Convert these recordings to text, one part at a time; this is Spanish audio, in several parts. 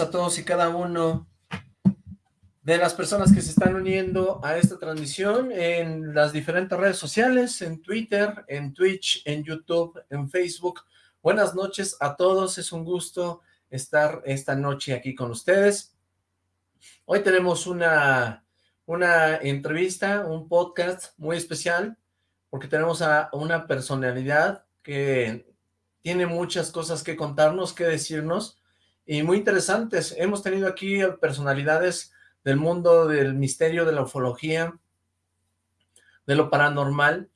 a todos y cada uno de las personas que se están uniendo a esta transmisión en las diferentes redes sociales, en Twitter, en Twitch, en YouTube, en Facebook. Buenas noches a todos, es un gusto estar esta noche aquí con ustedes. Hoy tenemos una, una entrevista, un podcast muy especial, porque tenemos a una personalidad que tiene muchas cosas que contarnos, que decirnos, y muy interesantes. Hemos tenido aquí personalidades del mundo del misterio, de la ufología, de lo paranormal,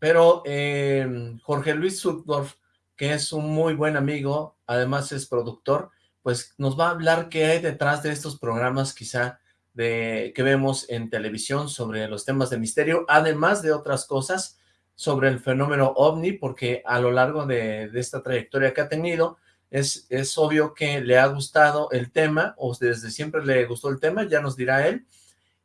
pero eh, Jorge Luis Sutdorf, que es un muy buen amigo, además es productor, pues nos va a hablar qué hay detrás de estos programas quizá de que vemos en televisión sobre los temas de misterio, además de otras cosas sobre el fenómeno OVNI, porque a lo largo de esta trayectoria que ha tenido, es, es obvio que le ha gustado el tema, o desde siempre le gustó el tema, ya nos dirá él,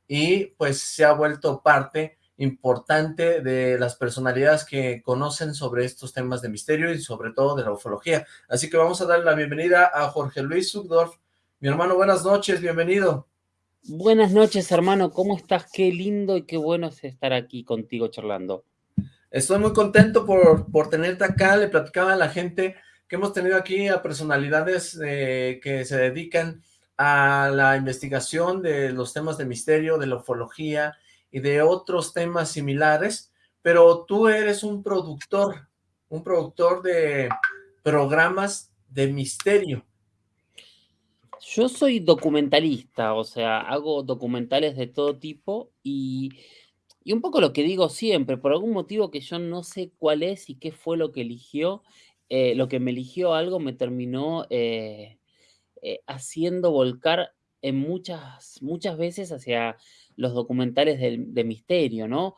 y pues se ha vuelto parte importante de las personalidades que conocen sobre estos temas de misterio y sobre todo de la ufología. Así que vamos a darle la bienvenida a Jorge Luis Sugdorf. Mi hermano, buenas noches, bienvenido. Buenas noches, hermano, ¿cómo estás? Qué lindo y qué bueno es estar aquí contigo charlando. Estoy muy contento por, por tenerte acá, le platicaba a la gente que hemos tenido aquí a personalidades eh, que se dedican a la investigación de los temas de misterio, de la ufología y de otros temas similares, pero tú eres un productor, un productor de programas de misterio. Yo soy documentalista, o sea, hago documentales de todo tipo y, y un poco lo que digo siempre, por algún motivo que yo no sé cuál es y qué fue lo que eligió, eh, lo que me eligió algo me terminó eh, eh, haciendo volcar en muchas, muchas veces hacia los documentales de, misterio, ¿no?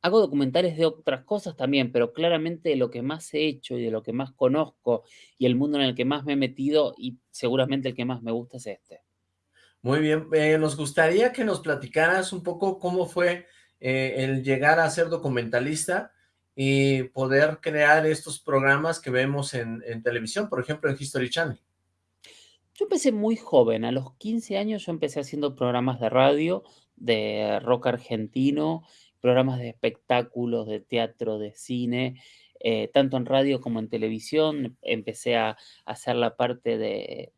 hago documentales de otras cosas también, pero claramente lo que más he hecho y de lo que más conozco y el mundo en el que más me he metido y seguramente el que más me gusta es este. Muy bien, nos gustaría que nos platicaras un poco cómo fue el llegar a ser documentalista, y poder crear estos programas que vemos en, televisión, por ejemplo, en History Channel. Yo empecé muy joven, a los 15 años yo empecé haciendo programas de radio, de rock argentino, programas de espectáculos, de teatro, de cine, eh, tanto en radio como en televisión. Empecé a, hacer la parte de,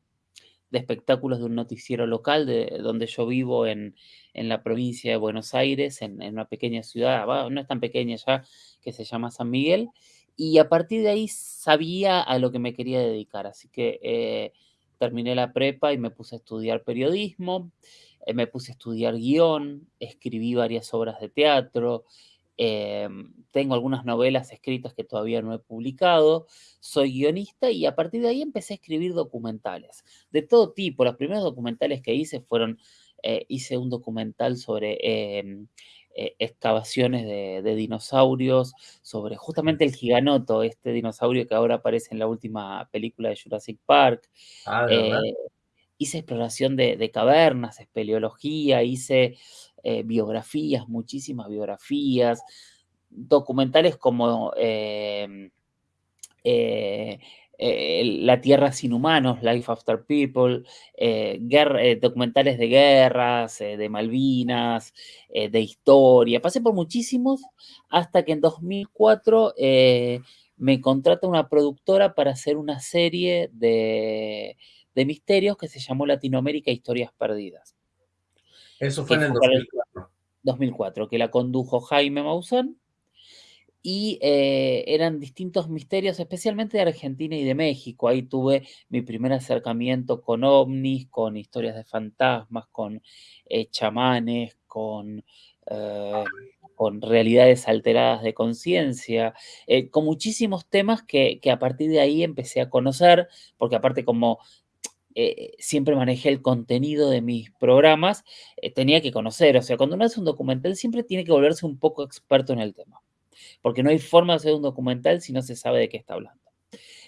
espectáculos de un noticiero local de donde yo vivo en, la provincia de Buenos Aires, en, en una pequeña ciudad, no es tan pequeña ya, que se llama San Miguel, y a partir de ahí sabía a lo que me quería dedicar, así que eh, terminé la prepa y me puse a estudiar periodismo, eh, me puse a estudiar guion, escribí varias obras de teatro, eh, tengo algunas novelas escritas que todavía no he publicado, soy guionista y a partir de ahí empecé a escribir documentales de todo tipo. Los primeros documentales que hice fueron, hice un documental sobre em, eh, excavaciones de, dinosaurios sobre justamente el giganoto, este dinosaurio que ahora aparece en la última película de Jurassic Park. Ah, eh, hice exploración de, cavernas, espeleología, hice eh, biografías, muchísimas biografías, documentales como eh, la Tierra sin humanos, Life After People, eh, eh, documentales de guerras, de Malvinas, de historia. Pasé por muchísimos hasta que en 2004 me contrata una productora para hacer una serie de, misterios que se llamó Latinoamérica Historias Perdidas. Eso fue en el 2004. 2004, que la condujo Jaime Maussan y eh, eran distintos misterios, especialmente de Argentina y de México. Ahí tuve mi primer acercamiento con ovnis, con historias de fantasmas, con eh, chamanes, con, eh, con realidades alteradas de conciencia, con muchísimos temas que, que, a partir de ahí empecé a conocer, porque aparte como siempre manejé el contenido de mis programas, tenía que conocer, o sea, cuando uno hace un documental siempre tiene que volverse un poco experto en el tema porque no hay forma de hacer un documental si no se sabe de qué está hablando.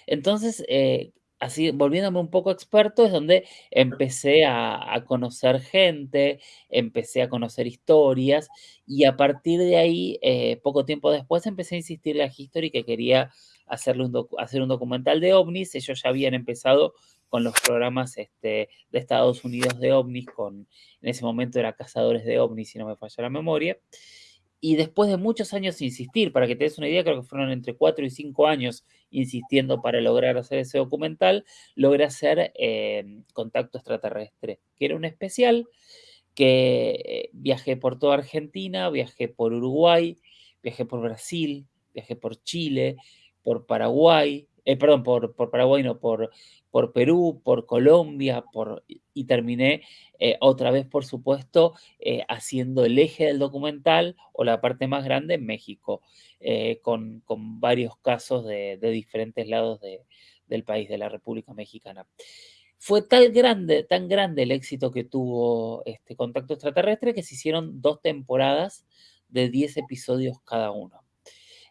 Entonces, eh, así, volviéndome un poco experto, es donde empecé a, conocer gente, empecé a conocer historias, y a partir de ahí, eh, poco tiempo después, empecé a insistirle a History que quería hacerle un hacer un documental de ovnis. Ellos ya habían empezado con los programas este, de Estados Unidos de ovnis, con, en ese momento era Cazadores de ovnis, si no me falla la memoria. Y después de muchos años insistir, para que te des una idea, creo que fueron entre 4 y 5 años insistiendo para lograr hacer ese documental, logré hacer eh, Contacto Extraterrestre, que era un especial que eh, viajé por toda Argentina, viajé por Uruguay, viajé por Brasil, viajé por Chile, por Paraguay, eh, perdón, por, por, Paraguay, no, por, por Perú, por Colombia, por, y terminé eh, otra vez, por supuesto, eh, haciendo el eje del documental o la parte más grande en México, con, con, varios casos de, de diferentes lados de, del país, de la República Mexicana. Fue tan grande, tan grande el éxito que tuvo este contacto extraterrestre que se hicieron dos temporadas de 10 episodios cada uno.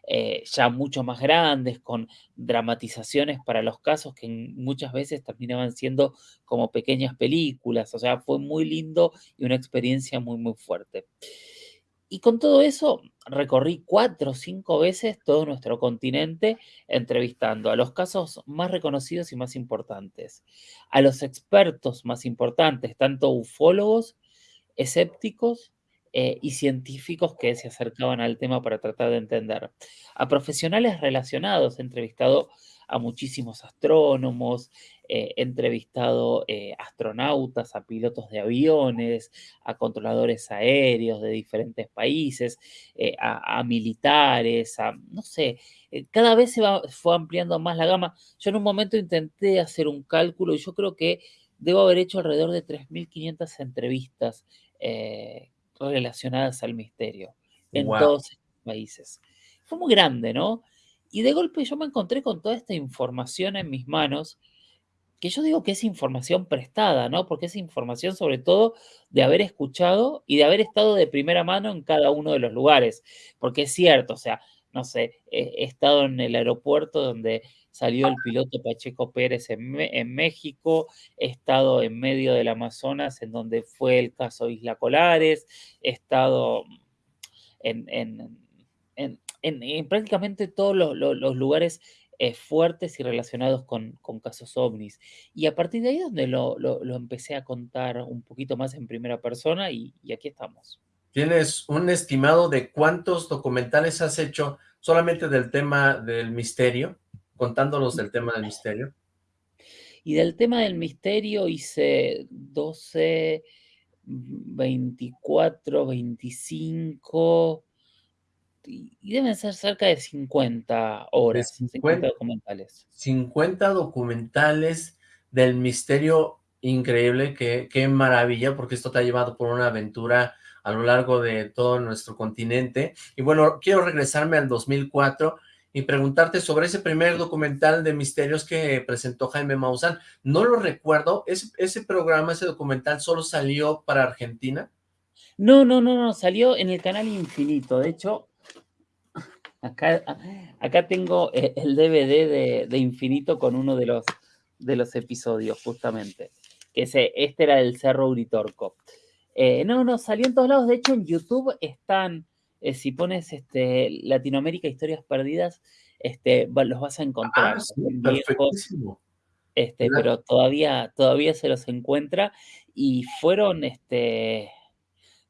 Eh, ya mucho más grandes, con dramatizaciones para los casos que muchas veces terminaban siendo como pequeñas películas. O sea, fue muy lindo y una experiencia muy, muy fuerte. Y con todo eso, recorrí cuatro o cinco veces todo nuestro continente entrevistando a los casos más reconocidos y más importantes, a los expertos más importantes, tanto ufólogos, escépticos eh, y científicos que se acercaban al tema para tratar de entender. A profesionales relacionados, he entrevistado a muchísimos astrónomos, eh, he entrevistado eh, astronautas, a pilotos de aviones, a controladores aéreos de diferentes países, a, militares, a, no sé, cada vez se va, fue ampliando más la gama. Yo en un momento intenté hacer un cálculo y yo creo que debo haber hecho alrededor de 3.500 entrevistas relacionadas al misterio en todos estos países. Fue muy grande, ¿no? Y de golpe yo me encontré con toda esta información en mis manos, que yo digo que es información prestada, ¿no? Porque es información sobre todo de haber escuchado y de haber estado de primera mano en cada uno de los lugares. Porque es cierto, o sea, no sé, he, estado en el aeropuerto donde salió el piloto Pacheco Pérez en, México, he estado en medio del Amazonas, en donde fue el caso Isla Colares, he estado en, en, prácticamente todos los, lugares eh, fuertes y relacionados con, casos ovnis. Y a partir de ahí donde lo, empecé a contar un poquito más en primera persona y, y aquí estamos. ¿Tienes un estimado de cuántos documentales has hecho solamente del tema del misterio? contándonos del tema del misterio. Y del tema del misterio hice 12, 24, 25, y deben ser cerca de 50 horas, 50, documentales. 50 documentales del misterio increíble, qué, qué maravilla, porque esto te ha llevado por una aventura a lo largo de todo nuestro continente. Y bueno, quiero regresarme al 2004, y preguntarte sobre ese primer documental de misterios que presentó Jaime Maussan. No lo recuerdo, ¿ese, programa, ese documental solo salió para Argentina? No, no, no, no, salió en el canal Infinito. De hecho, acá, tengo eh, el DVD de, Infinito con uno de los, de los episodios, justamente. Que ese, este era el Cerro Uritorco. Eh, no, no, salió en todos lados. De hecho, en YouTube están eh, si pones este, Latinoamérica Historias Perdidas, este, los vas a encontrar. Ah, este, pero todavía, todavía se los encuentra y fueron este,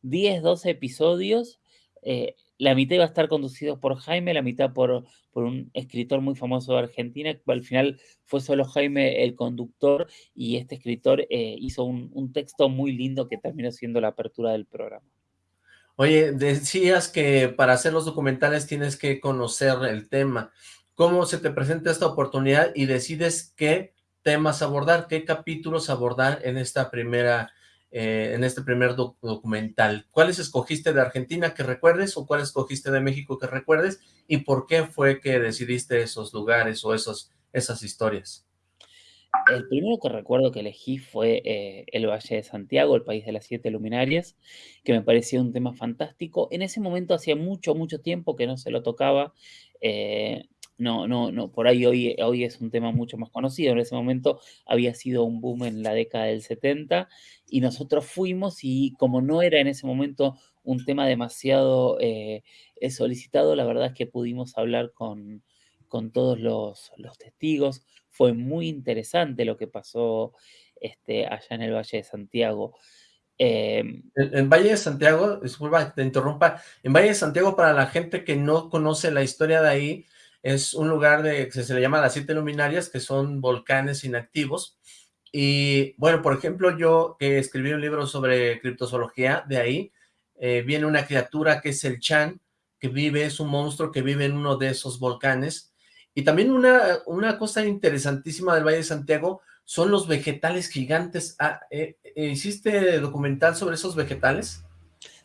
10, 12 episodios. Eh, la mitad iba a estar conducido por Jaime, la mitad por, por un escritor muy famoso de Argentina, al final fue solo Jaime el conductor y este escritor eh, hizo un, un texto muy lindo que terminó siendo la apertura del programa. Oye, decías que para hacer los documentales tienes que conocer el tema. ¿Cómo se te presenta esta oportunidad y decides qué temas abordar, qué capítulos abordar en esta primera, eh, en este primer documental? ¿Cuáles escogiste de Argentina que recuerdes o cuáles escogiste de México que recuerdes? ¿Y por qué fue que decidiste esos lugares o esos, esas historias? El primero que recuerdo que elegí fue eh, el Valle de Santiago, el país de las siete luminarias, que me parecía un tema fantástico. En ese momento hacía mucho, mucho tiempo que no se lo tocaba. Eh, no, no, no, por ahí hoy, hoy es un tema mucho más conocido. En ese momento había sido un boom en la década del 70 y nosotros fuimos y como no era en ese momento un tema demasiado eh, solicitado, la verdad es que pudimos hablar con, con todos los, los testigos. Fue muy interesante lo que pasó este, allá en el Valle de Santiago. Em, en, Valle de Santiago, disculpa te interrumpa, en Valle de Santiago para la gente que no conoce la historia de ahí, es un lugar de, que se le llama las siete luminarias, que son volcanes inactivos, y bueno, por ejemplo, yo que escribí un libro sobre criptozoología, de ahí eh, viene una criatura que es el Chan, que vive, es un monstruo que vive en uno de esos volcanes, y también una, una cosa interesantísima del Valle de Santiago son los vegetales gigantes. Ah, eh, eh, ¿Hiciste documental sobre esos vegetales?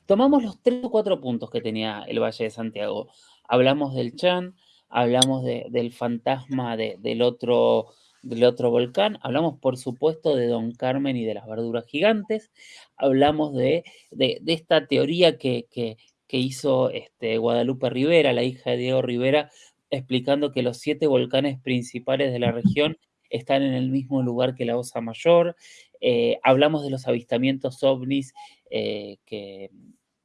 Tomamos los tres o cuatro puntos que tenía el Valle de Santiago. Hablamos del Chan, hablamos del fantasma del, otro, del otro volcán, hablamos por supuesto de Don Carmen y de las verduras gigantes, hablamos de, esta teoría que, que, hizo este, Guadalupe Rivera, la hija de Diego Rivera, explicando que los siete volcanes principales de la región están en el mismo lugar que la Osa Mayor. Eh, hablamos de los avistamientos ovnis eh, que,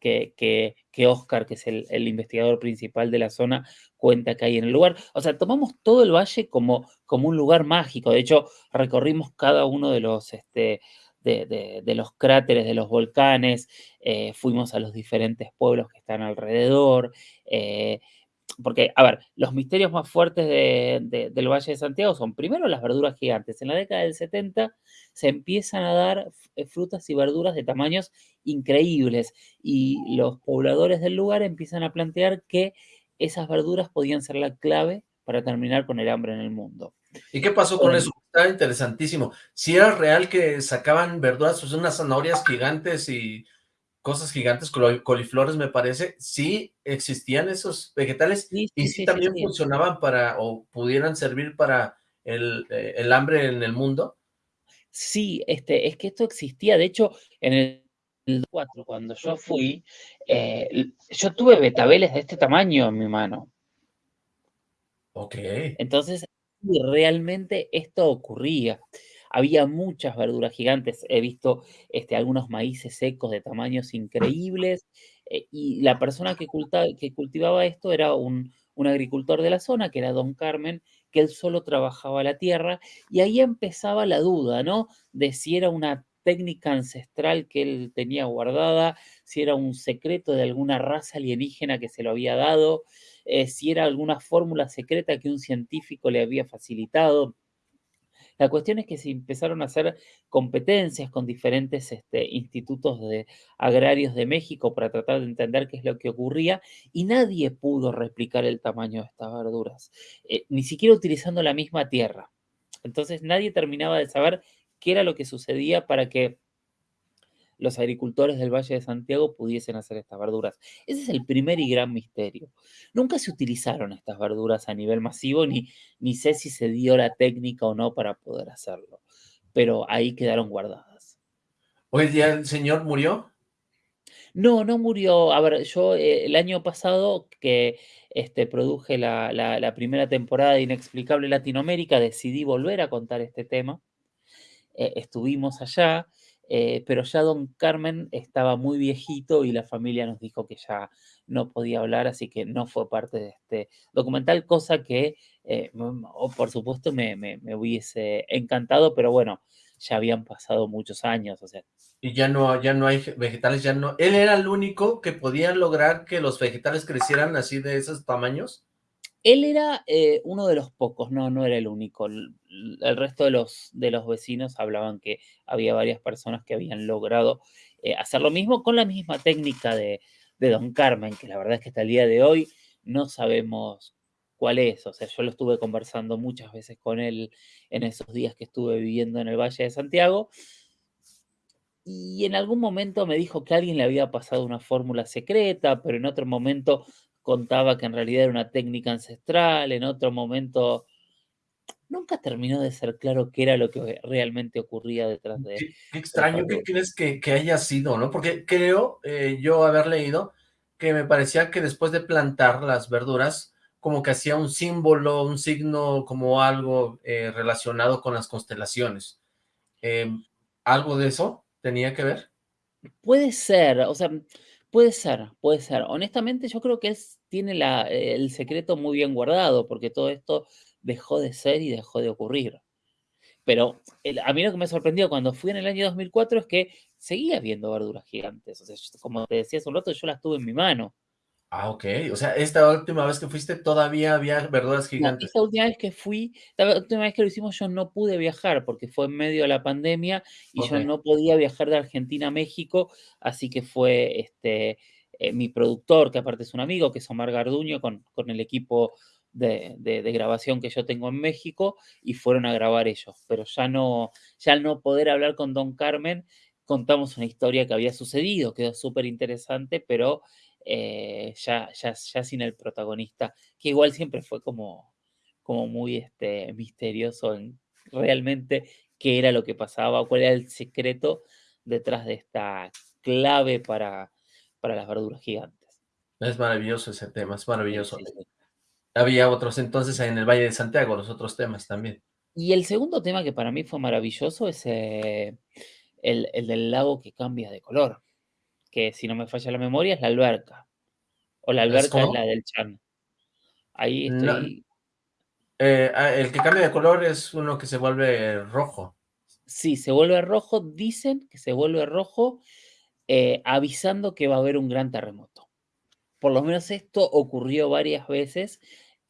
que, que, Oscar, que es el, investigador principal de la zona, cuenta que hay en el lugar. O sea, tomamos todo el valle como, como un lugar mágico. De hecho, recorrimos cada uno de los... Este, de, los cráteres de los volcanes, eh, fuimos a los diferentes pueblos que están alrededor, porque, a ver, los misterios más fuertes del Valle de Santiago son, primero, las verduras gigantes. En la década del 70 se empiezan a dar eh, frutas y verduras de tamaños increíbles y los pobladores del lugar empiezan a plantear que esas verduras podían ser la clave para terminar con el hambre en el mundo. ¿Y qué pasó con eso? Está interesantísimo. Si era real que sacaban verduras, pues unas zanahorias gigantes y cosas gigantes, coliflores me parece, sí existían esos vegetales y sí, también funcionaban para, o pudieran servir para el, eh, el, hambre en el mundo. Sí, este, es que esto existía, de hecho, en el 4, cuando yo fui, eh, yo tuve betabeles de este tamaño en mi mano. Ok. Entonces, realmente esto ocurría había muchas verduras gigantes, he visto este, algunos maíces secos de tamaños increíbles, eh, y la persona que, que cultivaba esto era un, agricultor de la zona, que era Don Carmen, que él solo trabajaba la tierra, y ahí empezaba la duda, ¿no? De si era una técnica ancestral que él tenía guardada, si era un secreto de alguna raza alienígena que se lo había dado, eh, si era alguna fórmula secreta que un científico le había facilitado. La cuestión es que se empezaron a hacer competencias con diferentes este, institutos de, agrarios de México para tratar de entender qué es lo que ocurría y nadie pudo replicar el tamaño de estas verduras, eh, ni siquiera utilizando la misma tierra. Entonces nadie terminaba de saber qué era lo que sucedía para que los agricultores del Valle de Santiago pudiesen hacer estas verduras. Ese es el primer y gran misterio. Nunca se utilizaron estas verduras a nivel masivo, ni, ni sé si se dio la técnica o no para poder hacerlo, pero ahí quedaron guardadas. ¿Hoy día el señor murió? No, no murió. A ver, yo eh, el año pasado que este, produje la, primera temporada de Inexplicable Latinoamérica, decidí volver a contar este tema. Eh, estuvimos allá, eh, pero ya don Carmen estaba muy viejito y la familia nos dijo que ya no podía hablar, así que no fue parte de este documental, cosa que, eh, por supuesto, me, hubiese encantado, pero bueno, ya habían pasado muchos años, o sea. Y ya no, ya no hay vegetales, ya no... ¿Él era el único que podía lograr que los vegetales crecieran así de esos tamaños? Él era eh, uno de los pocos, no, no era el único. El, resto de los, de los vecinos hablaban que había varias personas que habían logrado eh, hacer lo mismo con la misma técnica de, Don Carmen, que la verdad es que hasta el día de hoy no sabemos cuál es. O sea, yo lo estuve conversando muchas veces con él en esos días que estuve viviendo en el Valle de Santiago. Y en algún momento me dijo que alguien le había pasado una fórmula secreta, pero en otro momento contaba que en realidad era una técnica ancestral, en otro momento nunca terminó de ser claro qué era lo que realmente ocurría detrás de... Qué, qué extraño, ¿qué crees que, haya sido, no? Porque creo eh, yo haber leído que me parecía que después de plantar las verduras, como que hacía un símbolo, un signo, como algo eh, relacionado con las constelaciones. Em, ¿Algo de eso tenía que ver? Puede ser, o sea, Puede ser, puede ser. Honestamente, yo creo que él tiene la, el secreto muy bien guardado, porque todo esto dejó de ser y dejó de ocurrir. Pero a mí lo que me sorprendió cuando fui en el año 2004 es que seguía viendo verduras gigantes. O sea, como te decía hace un rato, yo las tuve en mi mano. Ah, ok. O sea, esta última vez que fuiste todavía había verduras gigantes. esta última vez que fui, la última vez que lo hicimos yo no pude viajar porque fue en medio de la pandemia y yo no podía viajar de Argentina a México, así que fue este, eh, mi productor, que aparte es un amigo, que es Omar Garduño, con, con el equipo de, de, grabación que yo tengo en México y fueron a grabar ellos. Pero ya no, ya al no poder hablar con Don Carmen, contamos una historia que había sucedido, quedó súper interesante, pero eh, ya, ya, ya sin el protagonista, que igual siempre fue como, como muy este, misterioso en realmente qué era lo que pasaba, cuál era el secreto detrás de esta clave para, para las verduras gigantes. Es maravilloso ese tema, es maravilloso. Había otros entonces en el Valle de Santiago, los otros temas también. Y el segundo tema que para mí fue maravilloso es eh, el, el, del lago que cambia de color, que si no me falla la memoria es la alberca. O la alberca es, la del Chan. Ahí estoy... Eh, ah, el que cambia de color es uno que se vuelve rojo. Sí, se vuelve rojo, dicen que se vuelve rojo eh, avisando que va a haber un gran terremoto. Por lo menos esto ocurrió varias veces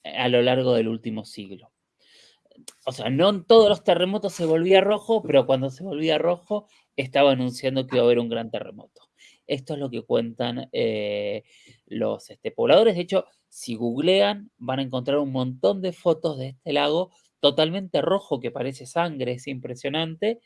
a lo largo del último siglo. O sea, no en todos los terremotos se volvía rojo, pero cuando se volvía rojo estaba anunciando que iba a haber un gran terremoto. Esto es lo que cuentan eh, los este, pobladores. De hecho, si googlean, van a encontrar un montón de fotos de este lago totalmente rojo que parece sangre, es impresionante.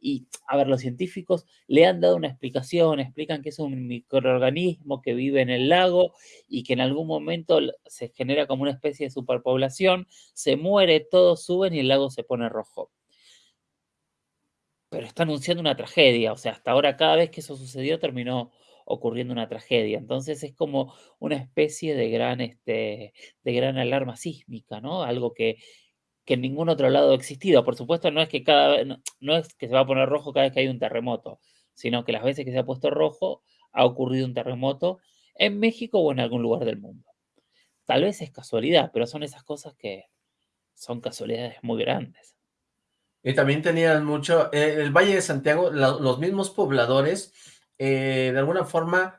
Y, a ver, los científicos le han dado una explicación, explican que es un microorganismo que vive en el lago y que en algún momento se genera como una especie de superpoblación, se muere, todos suben y el lago se pone rojo. Pero está anunciando una tragedia, o sea, hasta ahora cada vez que eso sucedió terminó ocurriendo una tragedia. Entonces es como una especie de gran, este, de gran alarma sísmica, ¿no? Algo que, que en ningún otro lado ha existido. Por supuesto, no es que cada no, es que se va a poner rojo cada vez que hay un terremoto, sino que las veces que se ha puesto rojo ha ocurrido un terremoto en México o en algún lugar del mundo. Tal vez es casualidad, pero son esas cosas que son casualidades muy grandes. Y también tenían mucho, eh, el Valle de Santiago, los mismos pobladores, eh, de alguna forma,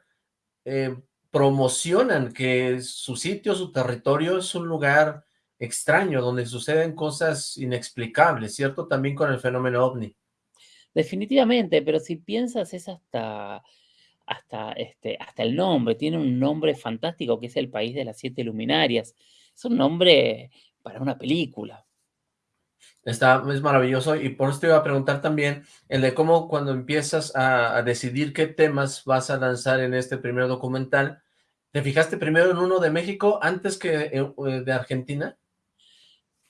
eh, promocionan que su sitio, su territorio es un lugar extraño, donde suceden cosas inexplicables, ¿cierto? También con el fenómeno ovni. Definitivamente, pero si piensas es hasta, hasta, este, hasta el nombre, tiene un nombre fantástico que es el país de las siete luminarias. Es un nombre para una película. Está, es maravilloso y por eso te iba a preguntar también el de cómo cuando empiezas a, a decidir qué temas vas a lanzar en este primer documental, ¿te fijaste primero en uno de México antes que eh, de Argentina?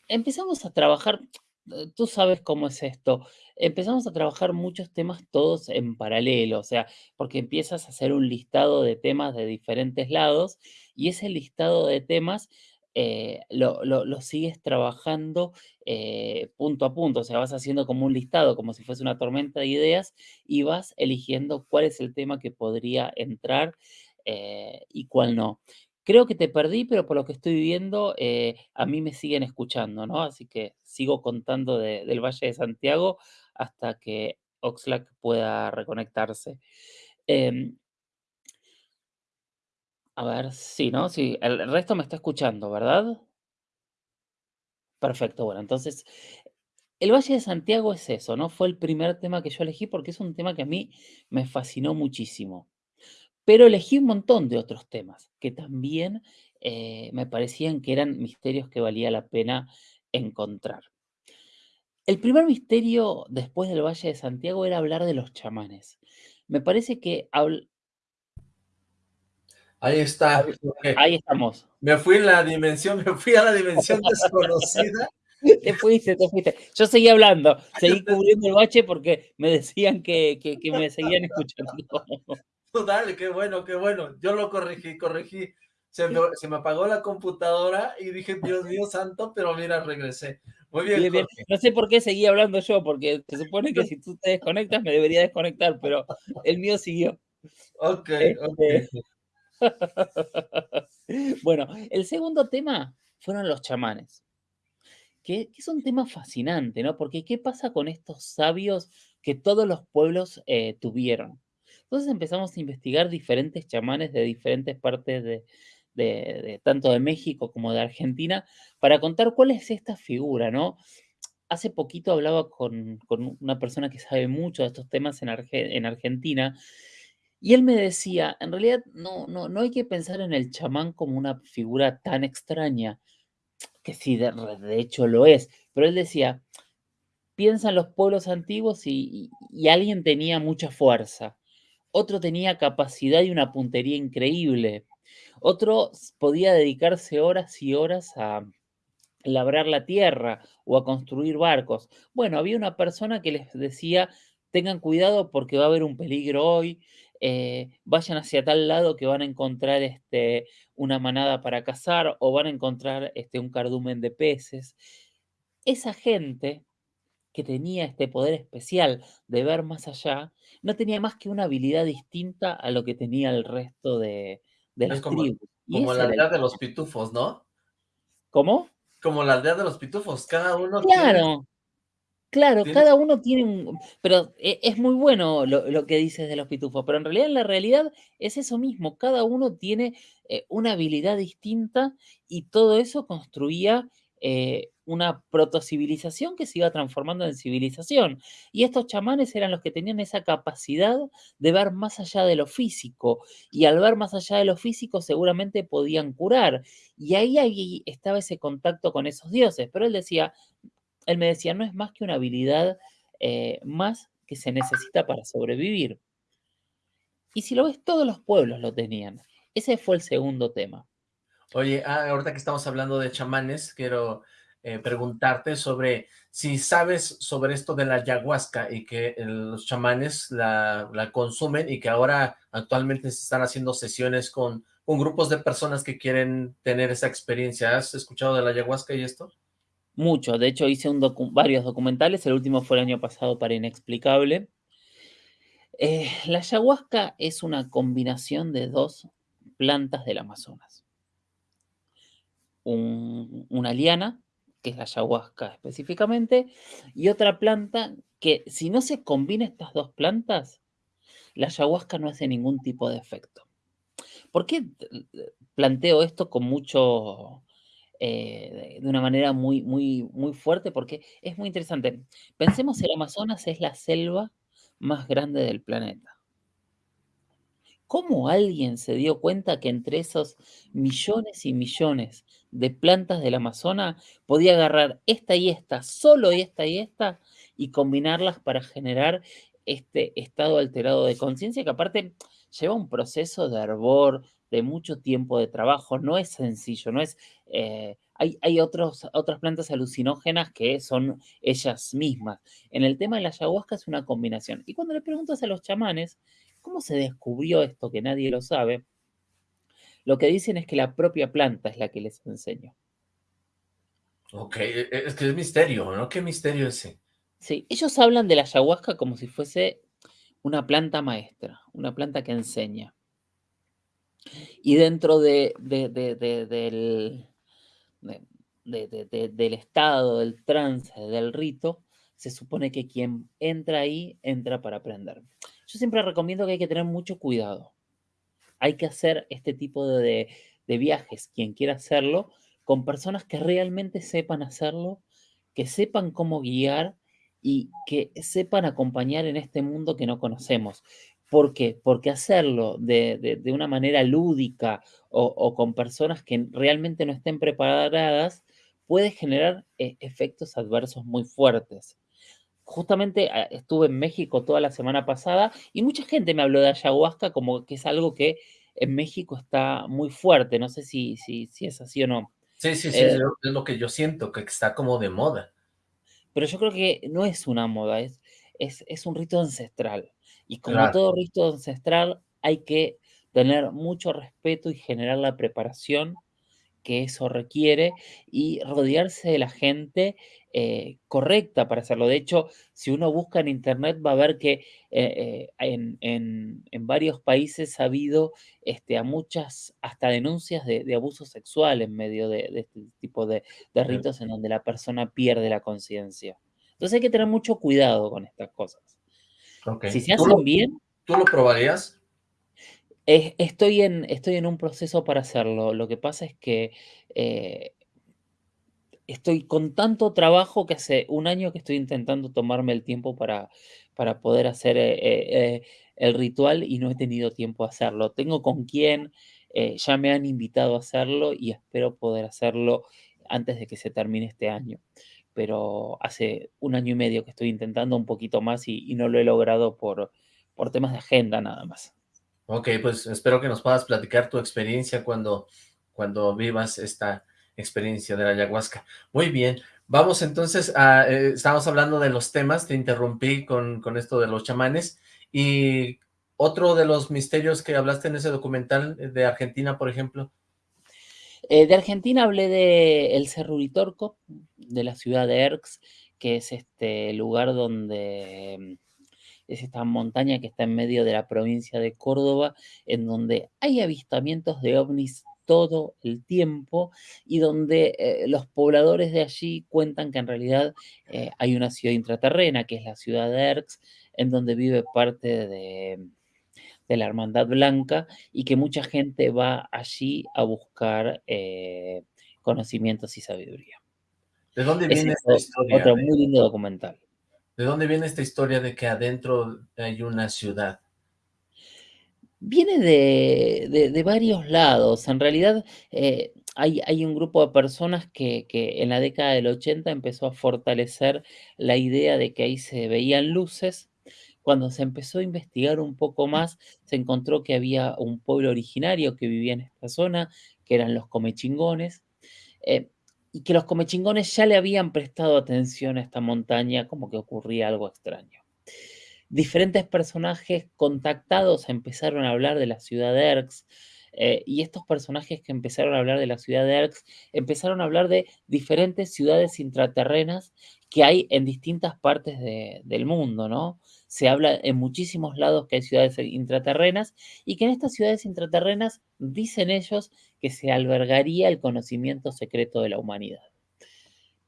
empezamos a trabajar, eh, tú sabes cómo es esto, empezamos a trabajar muchos temas todos en paralelo, o sea, porque empiezas a hacer un listado de temas de diferentes lados y ese listado de temas eh, lo, sigues trabajando eh, punto a punto, o sea, vas haciendo como un listado, como si fuese una tormenta de ideas y vas eligiendo cuál es el tema que podría entrar y cuál no. Creo que te perdí, pero por lo que estoy viendo, eh, a mí me siguen escuchando, ¿no? Así que sigo contando del Valle de Santiago hasta que Oxlack pueda reconectarse. Em a ver, sí, ¿no? Sí, el resto me está escuchando, ¿verdad? Perfecto, bueno, entonces, el Valle de Santiago es eso, ¿no? Fue el primer tema que yo elegí porque es un tema que a mí me fascinó muchísimo. Pero elegí un montón de otros temas que también eh, me parecían que eran misterios que valía la pena encontrar. El primer misterio después del Valle de Santiago era hablar de los chamanes. Me parece que... Ahí está. Ahí estamos. Me fui en la dimensión, me fui a la dimensión desconocida. Te fuiste, te fuiste. Yo seguí hablando, seguí cubriendo el bache porque me decían que, que, que me seguían escuchando. Dale, qué bueno, qué bueno. Yo lo corregí, corregí. Se me, apagó la computadora y dije, Dios mío santo, pero mira, regresé. Muy bien, No sé por qué seguí hablando yo, porque se supone que si tú te desconectas me debería desconectar, pero el mío siguió. Ok, Este, ok. bueno, el segundo tema fueron los chamanes, que, es un tema fascinante, ¿no? Porque ¿qué pasa con estos sabios que todos los pueblos eh, tuvieron? Entonces empezamos a investigar diferentes chamanes de diferentes partes de- de- tanto de México como de Argentina para contar cuál es esta figura, ¿no? Hace poquito hablaba con, con una persona que sabe mucho de estos temas en, Arge- en Argentina y él me decía, en realidad no, no, no hay que pensar en el chamán como una figura tan extraña, que sí, de, de hecho lo es, pero él decía, piensa en los pueblos antiguos y, y- alguien tenía mucha fuerza, otro tenía capacidad y una puntería increíble, otro podía dedicarse horas y horas a labrar la tierra o a construir barcos. Bueno, había una persona que les decía, tengan cuidado porque va a haber un peligro hoy, eh, vayan hacia tal lado que van a encontrar este, una manada para cazar o van a encontrar este, un cardumen de peces. Esa gente que tenía este poder especial de ver más allá, no tenía más que una habilidad distinta a lo que tenía el resto de, de las como, tribus. Como la aldea de los pitufos, ¿no? ¿Cómo? Como la aldea de los pitufos, cada uno tiene, Claro, Claro, cada uno tiene un pero e es muy bueno lo lo que dices de los pitufos, pero en realidad, la realidad es eso mismo, cada uno tiene, eh, una habilidad distinta y todo eso construía, eh, una protocivilización que se iba transformando en civilización. Y estos chamanes eran los que tenían esa capacidad de ver más allá de lo físico, y al ver más allá de lo físico seguramente podían curar. Y ahí ahí estaba ese contacto con esos dioses, pero él decía: él me decía, no es más que una habilidad eh, más que se necesita para sobrevivir. Y si lo ves, todos los pueblos lo tenían. Ese fue el segundo tema. Oye, ah, ahorita que estamos hablando de chamanes, quiero eh, preguntarte sobre si sabes sobre esto de la ayahuasca y que eh, los chamanes la, consumen y que ahora actualmente se están haciendo sesiones con, con grupos de personas que quieren tener esa experiencia. ¿Has escuchado de la ayahuasca y esto? Mucho. De hecho, hice varios documentales. El último fue el año pasado para Inexplicable. Eh, la ayahuasca es una combinación de dos plantas del Amazonas. Un- una liana, que es la ayahuasca específicamente, y otra planta que si no se combina estas dos plantas, la ayahuasca no hace ningún tipo de efecto. ¿Por qué planteo esto con mucho, eh, de una manera muy, muy, muy fuerte? Porque es muy interesante. Pensemos, el Amazonas es la selva más grande del planeta. ¿Cómo alguien se dio cuenta que entre esos millones y millones de plantas del Amazonas podía agarrar esta y esta, solo esta y esta, y combinarlas para generar este estado alterado de conciencia que aparte lleva un proceso de hervor, de mucho tiempo de trabajo, no es sencillo, no es... eh, hay, hay otros, otras plantas alucinógenas que son ellas mismas. En el tema de la ayahuasca es una combinación. Y cuando le preguntas a los chamanes, ¿Cómo se descubrió esto que nadie lo sabe? Lo que dicen es que la propia planta es la que les enseñó. Ok, e- e- es que es misterio, ¿no? ¿Qué misterio ese? Sí, ellos hablan de la ayahuasca como si fuese una planta maestra, una planta que enseña. Y dentro de, de- de- de- del, de- de- de- de- del estado, del trance, del rito, se supone que quien entra ahí, entra para aprender. Yo siempre recomiendo que hay que tener mucho cuidado. hay que hacer este tipo de viajes, quien quiera hacerlo, con personas que realmente sepan hacerlo, que sepan cómo guiar y que sepan acompañar en este mundo que no conocemos. ¿Por qué? Porque hacerlo de, de- de una manera lúdica o, o con personas que realmente no estén preparadas puede generar eh, efectos adversos muy fuertes. Justamente ah, estuve en México toda la semana pasada y mucha gente me habló de ayahuasca como que es algo que en México está muy fuerte. No sé si, si, si es así o no. Sí, sí, sí, Eh, es lo es lo que yo siento, que está como de moda. pero yo creo que no es una moda, es, es, es un rito ancestral. Y como Claro. todo rito ancestral, hay que tener mucho respeto y generar la preparación que eso requiere y rodearse de la gente eh, correcta para hacerlo. De hecho, si uno busca en internet va a ver que eh, eh, en, varios países ha habido este, a muchas hasta denuncias de, abuso sexual en medio de, este tipo de, ritos en donde la persona pierde la conciencia. Entonces hay que tener mucho cuidado con estas cosas. Si se hacen bien... ¿Tú lo probarías? estoy, en, estoy en un proceso para hacerlo. Lo que pasa es que eh, estoy con tanto trabajo que hace un año que estoy intentando tomarme el tiempo para, para poder hacer eh, eh, el ritual y no he tenido tiempo a hacerlo. Tengo con quién, ya me han invitado a hacerlo y espero poder hacerlo antes de que se termine este año. Pero hace un año y medio que estoy intentando un poquito más y, y no lo he logrado por, por temas de agenda nada más. Ok, pues espero que nos puedas platicar tu experiencia cuando, cuando vivas esta experiencia de la ayahuasca. Muy bien, vamos entonces a, eh, estamos hablando de los temas, te interrumpí con, con esto de los chamanes, y otro de los misterios que hablaste en ese documental de Argentina, por ejemplo. Eh, de Argentina hablé de el Cerro Uritorco, de la ciudad de Erx, que es este lugar donde es esta montaña que está en medio de la provincia de Córdoba, en donde hay avistamientos de ovnis todo el tiempo y donde eh, los pobladores de allí cuentan que en realidad eh, hay una ciudad intraterrena, que es la ciudad de Erx, en donde vive parte de, la Hermandad Blanca y que mucha gente va allí a buscar eh, conocimientos y sabiduría. ¿De dónde viene esta historia? Otro muy lindo documental. ¿De dónde viene esta historia de que adentro hay una ciudad? Viene de, varios lados. En realidad eh, hay, hay, un grupo de personas que, que, en la década del 80 empezó a fortalecer la idea de que ahí se veían luces. Cuando se empezó a investigar un poco más, se encontró que había un pueblo originario que vivía en esta zona, que eran los comechingones. Eh, y que los comechingones ya le habían prestado atención a esta montaña como que ocurría algo extraño. Diferentes personajes contactados empezaron a hablar de la ciudad de Erx, eh, y estos personajes que empezaron a hablar de la ciudad de Erx empezaron a hablar de diferentes ciudades intraterrenas que hay en distintas partes del mundo, ¿no? Se habla en muchísimos lados que hay ciudades intraterrenas y que en estas ciudades intraterrenas dicen ellos que se albergaría el conocimiento secreto de la humanidad.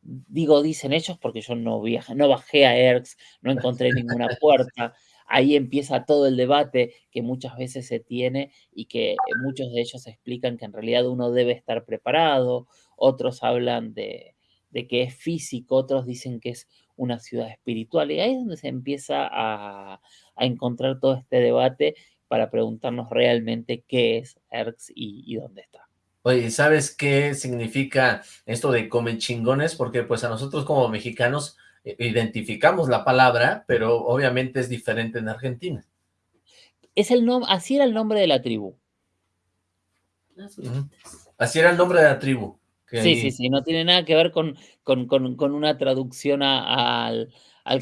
Digo, dicen ellos porque yo no, no bajé a Erx, no encontré ninguna puerta, ahí empieza todo el debate que muchas veces se tiene y que muchos de ellos explican que en realidad uno debe estar preparado, otros hablan de, que es físico, otros dicen que es una ciudad espiritual, y ahí es donde se empieza a, encontrar todo este debate para preguntarnos realmente qué es ERX y, dónde está. Oye, ¿sabes qué significa esto de come chingones? Porque pues a nosotros como mexicanos eh, identificamos la palabra, pero obviamente es diferente en Argentina. Es el así era el nombre de la tribu. Así era el nombre de la tribu. Sí, sí, sí, no tiene nada que ver con, con, una traducción al,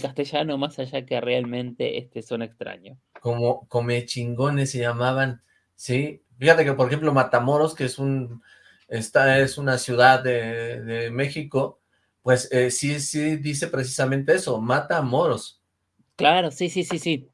castellano, más allá que realmente este son extraños. Como come chingones se llamaban, sí. Fíjate que, por ejemplo, Matamoros, que es un esta es una ciudad de, de México, pues eh, sí, sí dice precisamente eso, mata a moros. Claro, sí, sí, sí, sí.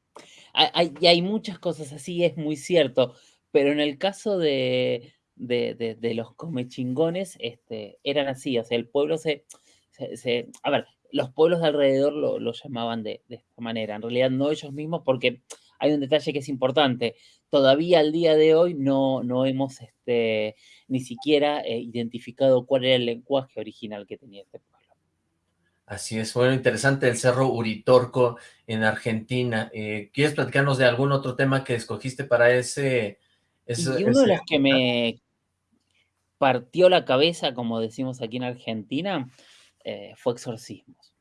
Hay, y hay muchas cosas así, es muy cierto, pero en el caso de, de, los comechingones, este, eran así, o sea, el pueblo se, se, a ver, los pueblos de alrededor lo, llamaban de, esta manera, en realidad no ellos mismos, porque hay un detalle que es importante, todavía al día de hoy no, no hemos este, ni siquiera eh, identificado cuál era el lenguaje original que tenía este pueblo. Así es, bueno, interesante el Cerro Uritorco en Argentina. Eh, ¿Quieres platicarnos de algún otro tema que escogiste para ese... y uno de los que me partió la cabeza, como decimos aquí en Argentina, eh, fue exorcismos.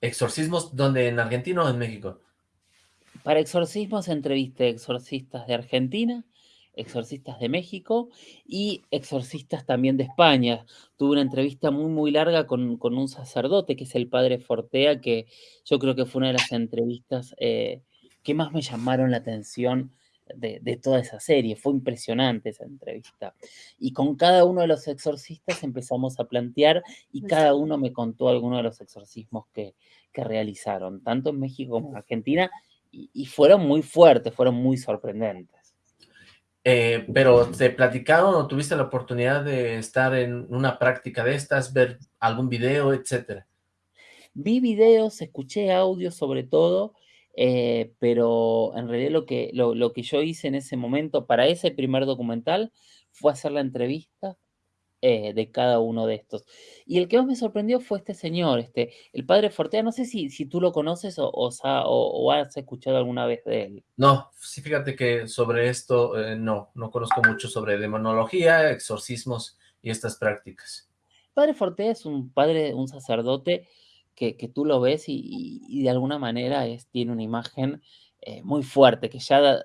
¿Exorcismos dónde? ¿En Argentina o en México? Para exorcismos entrevisté exorcistas de Argentina, exorcistas de México y exorcistas también de España. Tuve una entrevista muy, muy larga con, un sacerdote, que es el padre Fortea, que yo creo que fue una de las entrevistas eh, que más me llamaron la atención de, toda esa serie. Fue impresionante esa entrevista. Y con cada uno de los exorcistas empezamos a plantear y cada uno me contó algunos de los exorcismos que, realizaron, tanto en México como en Argentina, y, fueron muy fuertes, fueron muy sorprendentes. Eh, pero ¿te platicaron o tuviste la oportunidad de estar en una práctica de estas, ver algún video, etcétera? Vi videos, escuché audio sobre todo, eh, pero en realidad lo que, lo, que yo hice en ese momento para ese primer documental fue hacer la entrevista eh, de cada uno de estos. Y el que más me sorprendió fue este señor, este, el padre Fortea, no sé si, si tú lo conoces o, o, has escuchado alguna vez de él. No, sí, fíjate que sobre esto eh, no, no conozco mucho sobre demonología, exorcismos y estas prácticas. Padre Fortea es un padre, un sacerdote que, tú lo ves y, de alguna manera es, tiene una imagen eh, muy fuerte, que ya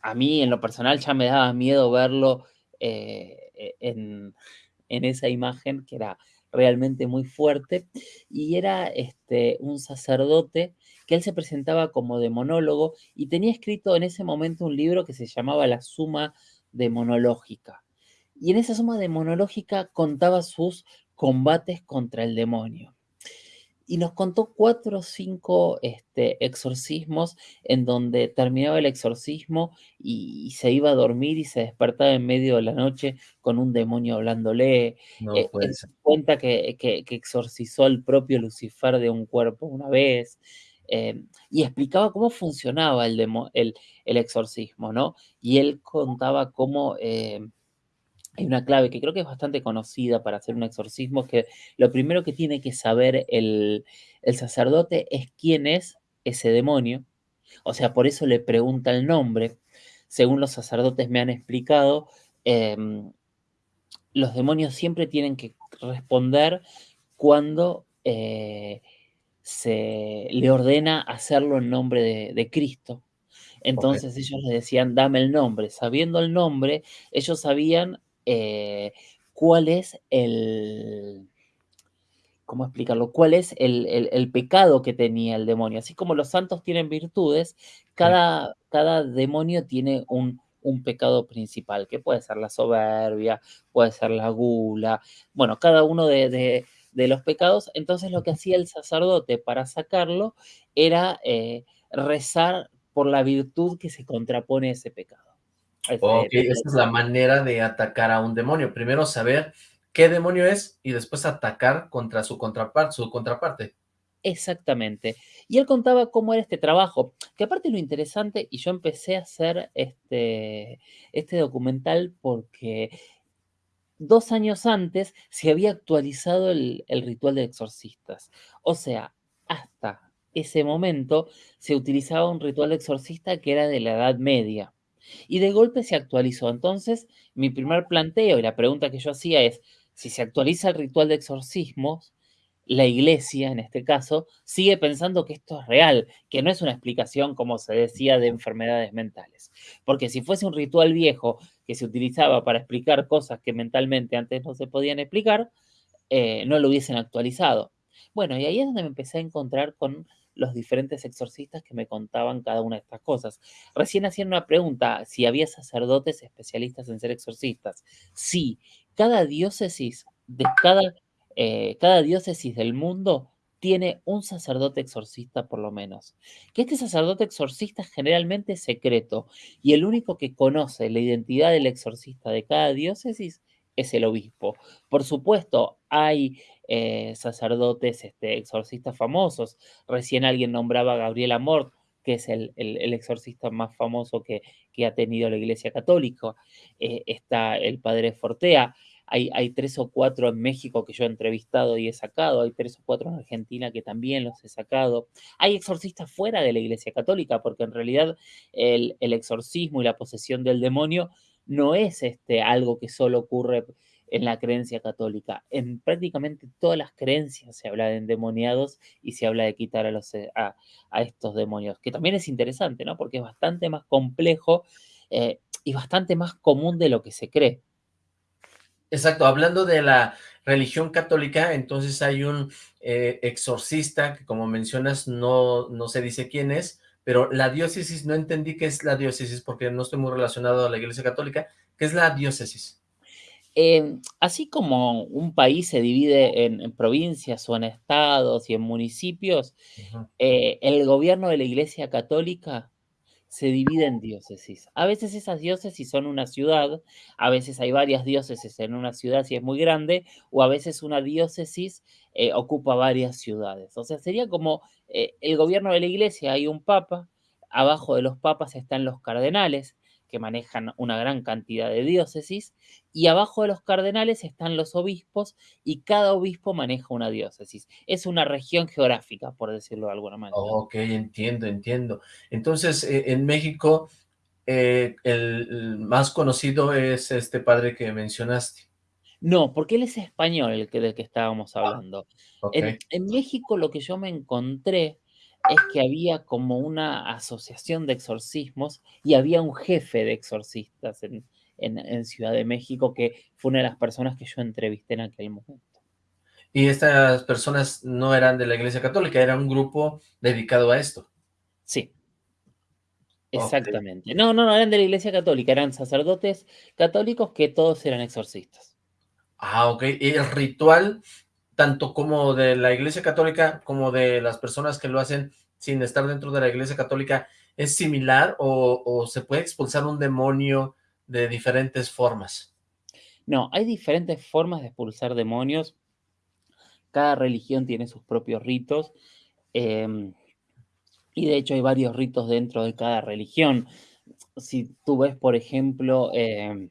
a mí en lo personal ya me daba miedo verlo eh, e, en, esa imagen que era realmente muy fuerte y era este, un sacerdote que él se presentaba como demonólogo y tenía escrito en ese momento un libro que se llamaba La Suma Demonológica. Y en esa suma demonológica contaba sus combates contra el demonio y nos contó cuatro o cinco este, exorcismos en donde terminaba el exorcismo y, se iba a dormir y se despertaba en medio de la noche con un demonio hablándole. No eh, cuenta que, que, exorcizó al propio Lucifer de un cuerpo una vez. Eh, y explicaba cómo funcionaba el, el, el, exorcismo, ¿no? Y él contaba cómo eh, hay una clave que creo que es bastante conocida para hacer un exorcismo, que lo primero que tiene que saber el, sacerdote es quién es ese demonio. O sea, por eso le pregunta el nombre. Según los sacerdotes me han explicado, em, los demonios siempre tienen que responder cuando eh, se le ordena hacerlo en nombre de Cristo. Entonces ellos le decían, dame el nombre. Sabiendo el nombre, ellos sabían eh, cuál es el, ¿cómo explicarlo? ¿Cuál es el, pecado que tenía el demonio? Así como los santos tienen virtudes, cada, cada demonio tiene un, pecado principal, que puede ser la soberbia, puede ser la gula, bueno, cada uno de, los pecados. Entonces lo que hacía el sacerdote para sacarlo era eh, rezar por la virtud que se contrapone a ese pecado. Ok, esa es la manera de atacar a un demonio. Primero saber qué demonio es y después atacar contra su contraparte. Su contraparte. Exactamente. Y él contaba cómo era este trabajo, que aparte lo interesante, y yo empecé a hacer este, este documental porque dos años antes se había actualizado el, el ritual de exorcistas. O sea, hasta ese momento se utilizaba un ritual de exorcista que era de la Edad Media. Y de golpe se actualizó. Entonces, mi primer planteo y la pregunta que yo hacía es, si se actualiza el ritual de exorcismos, la iglesia, en este caso, sigue pensando que esto es real, que no es una explicación, como se decía, de enfermedades mentales. Porque si fuese un ritual viejo que se utilizaba para explicar cosas que mentalmente antes no se podían explicar, eh, no lo hubiesen actualizado. Bueno, y ahí es donde me empecé a encontrar con los diferentes exorcistas que me contaban cada una de estas cosas. Recién hacían una pregunta, si había sacerdotes especialistas en ser exorcistas. Sí, cada diócesis de cada, eh, cada diócesis del mundo tiene un sacerdote exorcista por lo menos. Que este sacerdote exorcista generalmente es secreto y el único que conoce la identidad del exorcista de cada diócesis es el obispo. Por supuesto, hay eh, sacerdotes este, exorcistas famosos. Recién alguien nombraba a Gabriel Amort, que es el, exorcista más famoso que, ha tenido la Iglesia Católica. Eh, está el padre Fortea. Hay, tres o cuatro en México que yo he entrevistado y he sacado, hay tres o cuatro en Argentina que también los he sacado. Hay exorcistas fuera de la Iglesia Católica, porque en realidad el, el exorcismo y la posesión del demonio no es este, algo que solo ocurre en la creencia católica. En prácticamente todas las creencias se habla de endemoniados y se habla de quitar a, los, eh, a, estos demonios, que también es interesante, ¿no? Porque es bastante más complejo eh, y bastante más común de lo que se cree. Exacto, hablando de la religión católica, entonces hay un eh, exorcista que como mencionas no, no se dice quién es, pero la diócesis, no entendí qué es la diócesis porque no estoy muy relacionado a la iglesia católica. ¿Qué es la diócesis? Eh, así como un país se divide en, en, provincias o en estados y en municipios, uh -huh. eh, el gobierno de la Iglesia Católica se divide en diócesis. A veces esas diócesis son una ciudad, a veces hay varias diócesis en una ciudad si es muy grande, o a veces una diócesis eh, ocupa varias ciudades. O sea, sería como eh, el gobierno de la iglesia, hay un papa, abajo de los papas están los cardenales, que manejan una gran cantidad de diócesis, y abajo de los cardenales están los obispos, y cada obispo maneja una diócesis. Es una región geográfica, por decirlo de alguna manera. Ok, entiendo, entiendo. Entonces, eh, en México, eh, el, el, más conocido es este padre que mencionaste. No, porque él es español, el que, del que estábamos Ah, hablando. en México lo que yo me encontré es que había como una asociación de exorcismos y había un jefe de exorcistas en, en- en Ciudad de México que fue una de las personas que yo entrevisté en aquel momento. Y estas personas no eran de la iglesia católica, era un grupo dedicado a esto. Sí, exactamente. No, no, no eran de la Iglesia Católica, eran sacerdotes católicos que todos eran exorcistas. Ah, ok. Y el ritual, tanto como de la iglesia católica, como de las personas que lo hacen sin estar dentro de la iglesia católica, ¿es similar o, se puede expulsar un demonio de diferentes formas? No, hay diferentes formas de expulsar demonios. Cada religión tiene sus propios ritos. em, y de hecho hay varios ritos dentro de cada religión. Si tú ves, por ejemplo, em,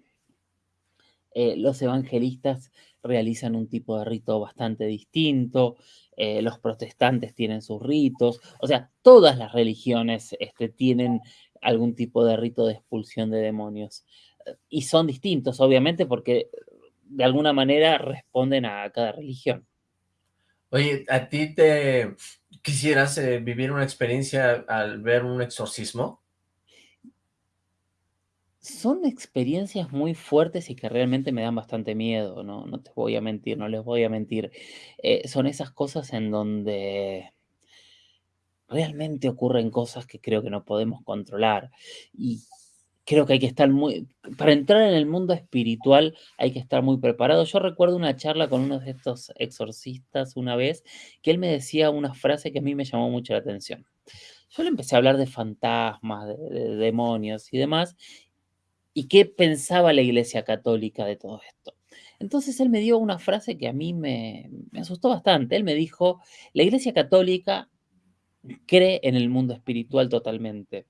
eh, los evangelistas realizan un tipo de rito bastante distinto, eh, los protestantes tienen sus ritos, o sea, todas las religiones este, tienen algún tipo de rito de expulsión de demonios. Eh, Y son distintos, obviamente, porque de alguna manera responden a cada religión. Oye, ¿a ti te quisieras eh, vivir una experiencia al ver un exorcismo? Son experiencias muy fuertes y que realmente me dan bastante miedo, no, no te voy a mentir, no les voy a mentir. Eh, son esas cosas en donde realmente ocurren cosas que creo que no podemos controlar. Y creo que hay que estar muy, para entrar en el mundo espiritual hay que estar muy preparado. Yo recuerdo una charla con uno de estos exorcistas una vez, que él me decía una frase que a mí me llamó mucho la atención. Yo le empecé a hablar de fantasmas, de, de demonios y demás, y qué pensaba la Iglesia Católica de todo esto. Entonces él me dio una frase que a mí me, asustó bastante. Él me dijo, la Iglesia Católica cree en el mundo espiritual totalmente,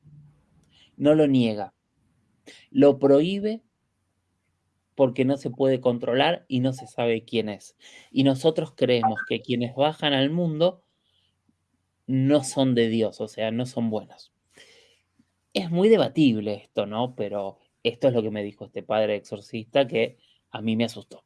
no lo niega, lo prohíbe porque no se puede controlar y no se sabe quién es. Y nosotros creemos que quienes bajan al mundo no son de Dios, o sea, no son buenos. Es muy debatible esto, ¿no? Pero esto es lo que me dijo este padre exorcista que a mí me asustó.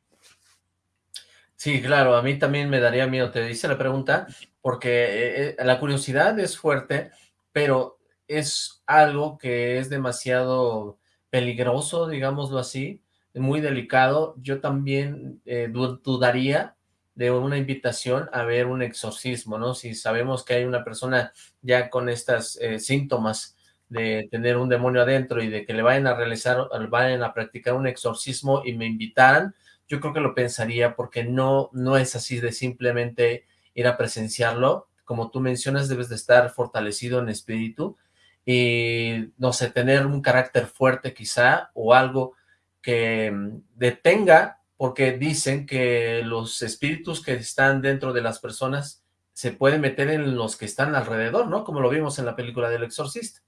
Sí, claro, a mí también me daría miedo, te hice la pregunta, porque eh, eh, la curiosidad es fuerte, pero es algo que es demasiado peligroso, digámoslo así, muy delicado. Yo también eh, du- dudaría de una invitación a ver un exorcismo, ¿no? Si sabemos que hay una persona ya con estas síntomas de tener un demonio adentro y de que le vayan a realizar, vayan a practicar un exorcismo y me invitaran, yo creo que lo pensaría porque no, no es así de simplemente ir a presenciarlo. Como tú mencionas, debes de estar fortalecido en espíritu y, no sé, tener un carácter fuerte quizá o algo que mm, detenga, porque dicen que los espíritus que están dentro de las personas se pueden meter en los que están alrededor, ¿no? Como lo vimos en la película del exorcista.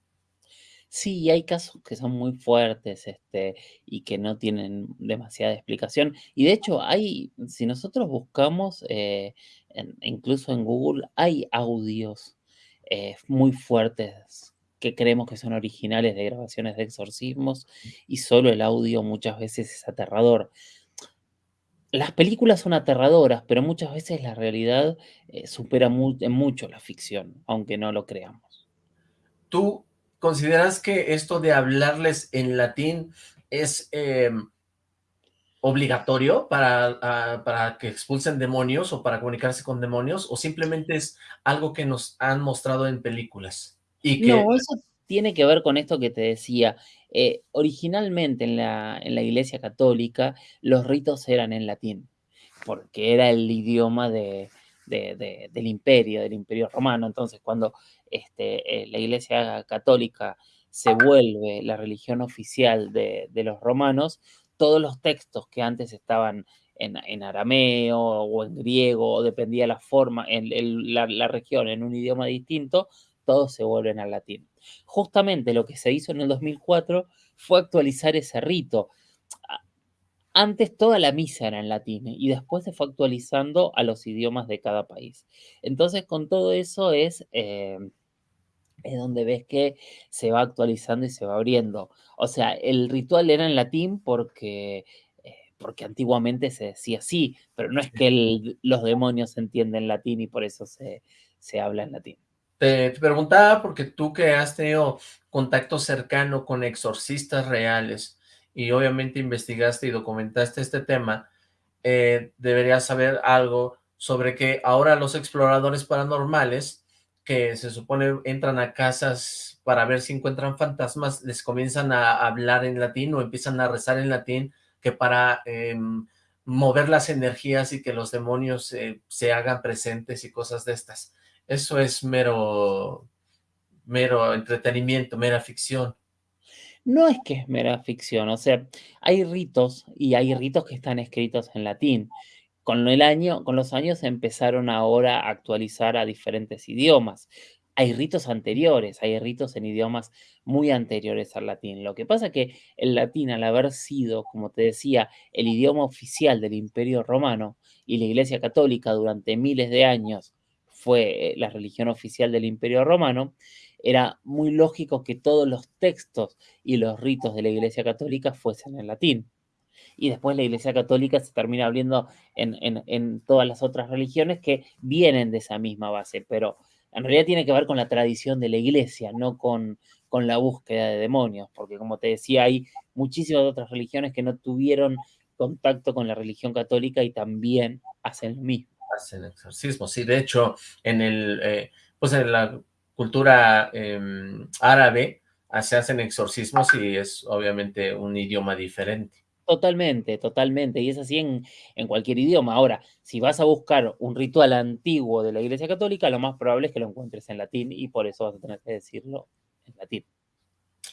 Sí, hay casos que son muy fuertes, este, y que no tienen demasiada explicación. Y de hecho, hay, si nosotros buscamos, eh, en- incluso en Google, hay audios eh, muy fuertes que creemos que son originales de grabaciones de exorcismos y solo el audio muchas veces es aterrador. Las películas son aterradoras, pero muchas veces la realidad eh, supera mu- en mucho la ficción, aunque no lo creamos. ¿Tú consideras que esto de hablarles en latín es eh, obligatorio para, para que expulsen demonios o para comunicarse con demonios o simplemente es algo que nos han mostrado en películas? Y que... No, eso tiene que ver con esto que te decía. Eh, originalmente en la, en la Iglesia Católica los ritos eran en latín, porque era el idioma de- de- del imperio, del imperio romano. Entonces, cuando este, eh, la Iglesia Católica se vuelve la religión oficial de, los romanos, todos los textos que antes estaban en, arameo o en griego, dependía la forma, en, la región, en un idioma distinto, todos se vuelven al latín. Justamente lo que se hizo en el 2004 fue actualizar ese rito. Antes toda la misa era en latín y después se fue actualizando a los idiomas de cada país. Entonces, con todo eso es, eh, es donde ves que se va actualizando y se va abriendo. O sea, el ritual era en latín porque, eh, porque antiguamente se decía así, pero no es que los demonios entienden latín y por eso se, se habla en latín. Te, te preguntaba porque tú que has tenido contacto cercano con exorcistas reales y obviamente investigaste y documentaste este tema, eh, deberías saber algo sobre que ahora los exploradores paranormales, que se supone entran a casas para ver si encuentran fantasmas, les comienzan a hablar en latín o empiezan a rezar en latín, que para em, mover las energías y que los demonios eh, se hagan presentes y cosas de estas. Eso es mero, mero entretenimiento, mera ficción. No es que es mera ficción, o sea, hay ritos y hay ritos que están escritos en latín. Con el año, con los años empezaron ahora a actualizar a diferentes idiomas. Hay ritos anteriores, hay ritos en idiomas muy anteriores al latín. Lo que pasa que el latín, al haber sido, como te decía, el idioma oficial del Imperio Romano y la Iglesia Católica durante miles de años fue eh, la religión oficial del Imperio Romano, era muy lógico que todos los textos y los ritos de la Iglesia Católica fuesen en latín. Y después la Iglesia Católica se termina abriendo en, en- todas las otras religiones que vienen de esa misma base, pero en realidad tiene que ver con la tradición de la Iglesia, no con, con la búsqueda de demonios, porque como te decía, hay muchísimas otras religiones que no tuvieron contacto con la religión católica y también hacen lo mismo. Hacen exorcismos, sí, de hecho, en el, eh, pues en cultura em, árabe ah, se hacen exorcismos y es obviamente un idioma diferente. Totalmente, totalmente, y es así en, en cualquier idioma. Ahora, si vas a buscar un ritual antiguo de la Iglesia Católica, lo más probable es que lo encuentres en latín y por eso vas a tener que decirlo en latín.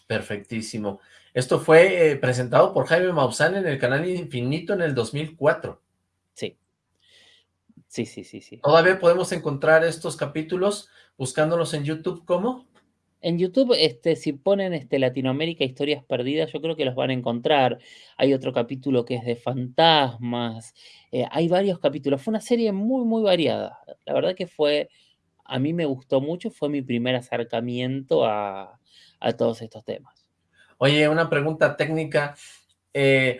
Perfectísimo. Esto fue eh, presentado por Jaime Maussan en el canal Infinito en el 2004. Sí, sí, sí, sí, sí. Todavía podemos encontrar estos capítulos buscándolos en YouTube, ¿cómo? En YouTube, este, si ponen este, Latinoamérica Historias Perdidas, yo creo que los van a encontrar. Hay otro capítulo que es de fantasmas. eh, hay varios capítulos. Fue una serie muy, muy variada. La verdad que fue, a mí me gustó mucho. Fue mi primer acercamiento a, a todos estos temas. Oye, una pregunta técnica. eh,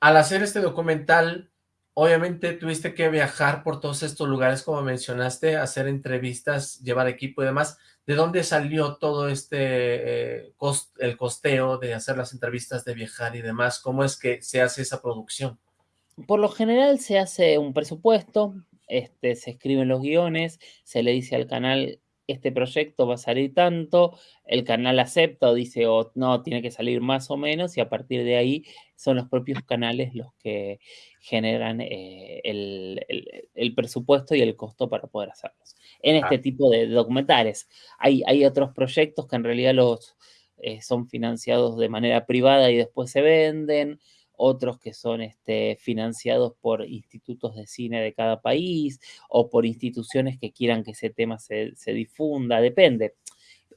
al hacer este documental, obviamente tuviste que viajar por todos estos lugares, como mencionaste, hacer entrevistas, llevar equipo y demás. ¿De dónde salió todo este eh, el costeo de hacer las entrevistas, de viajar y demás? ¿Cómo es que se hace esa producción? Por lo general se hace un presupuesto, este, se escriben los guiones, se le dice al canal, este proyecto va a salir tanto, el canal acepta o dice, o no, tiene que salir más o menos, y a partir de ahí son los propios canales los que generan eh, el, el- el presupuesto y el costo para poder hacerlos. En este tipo de documentales. Hay, hay otros proyectos que en realidad los, eh, son financiados de manera privada y después se venden otros que son este, financiados por institutos de cine de cada país o por instituciones que quieran que ese tema se, se difunda, depende.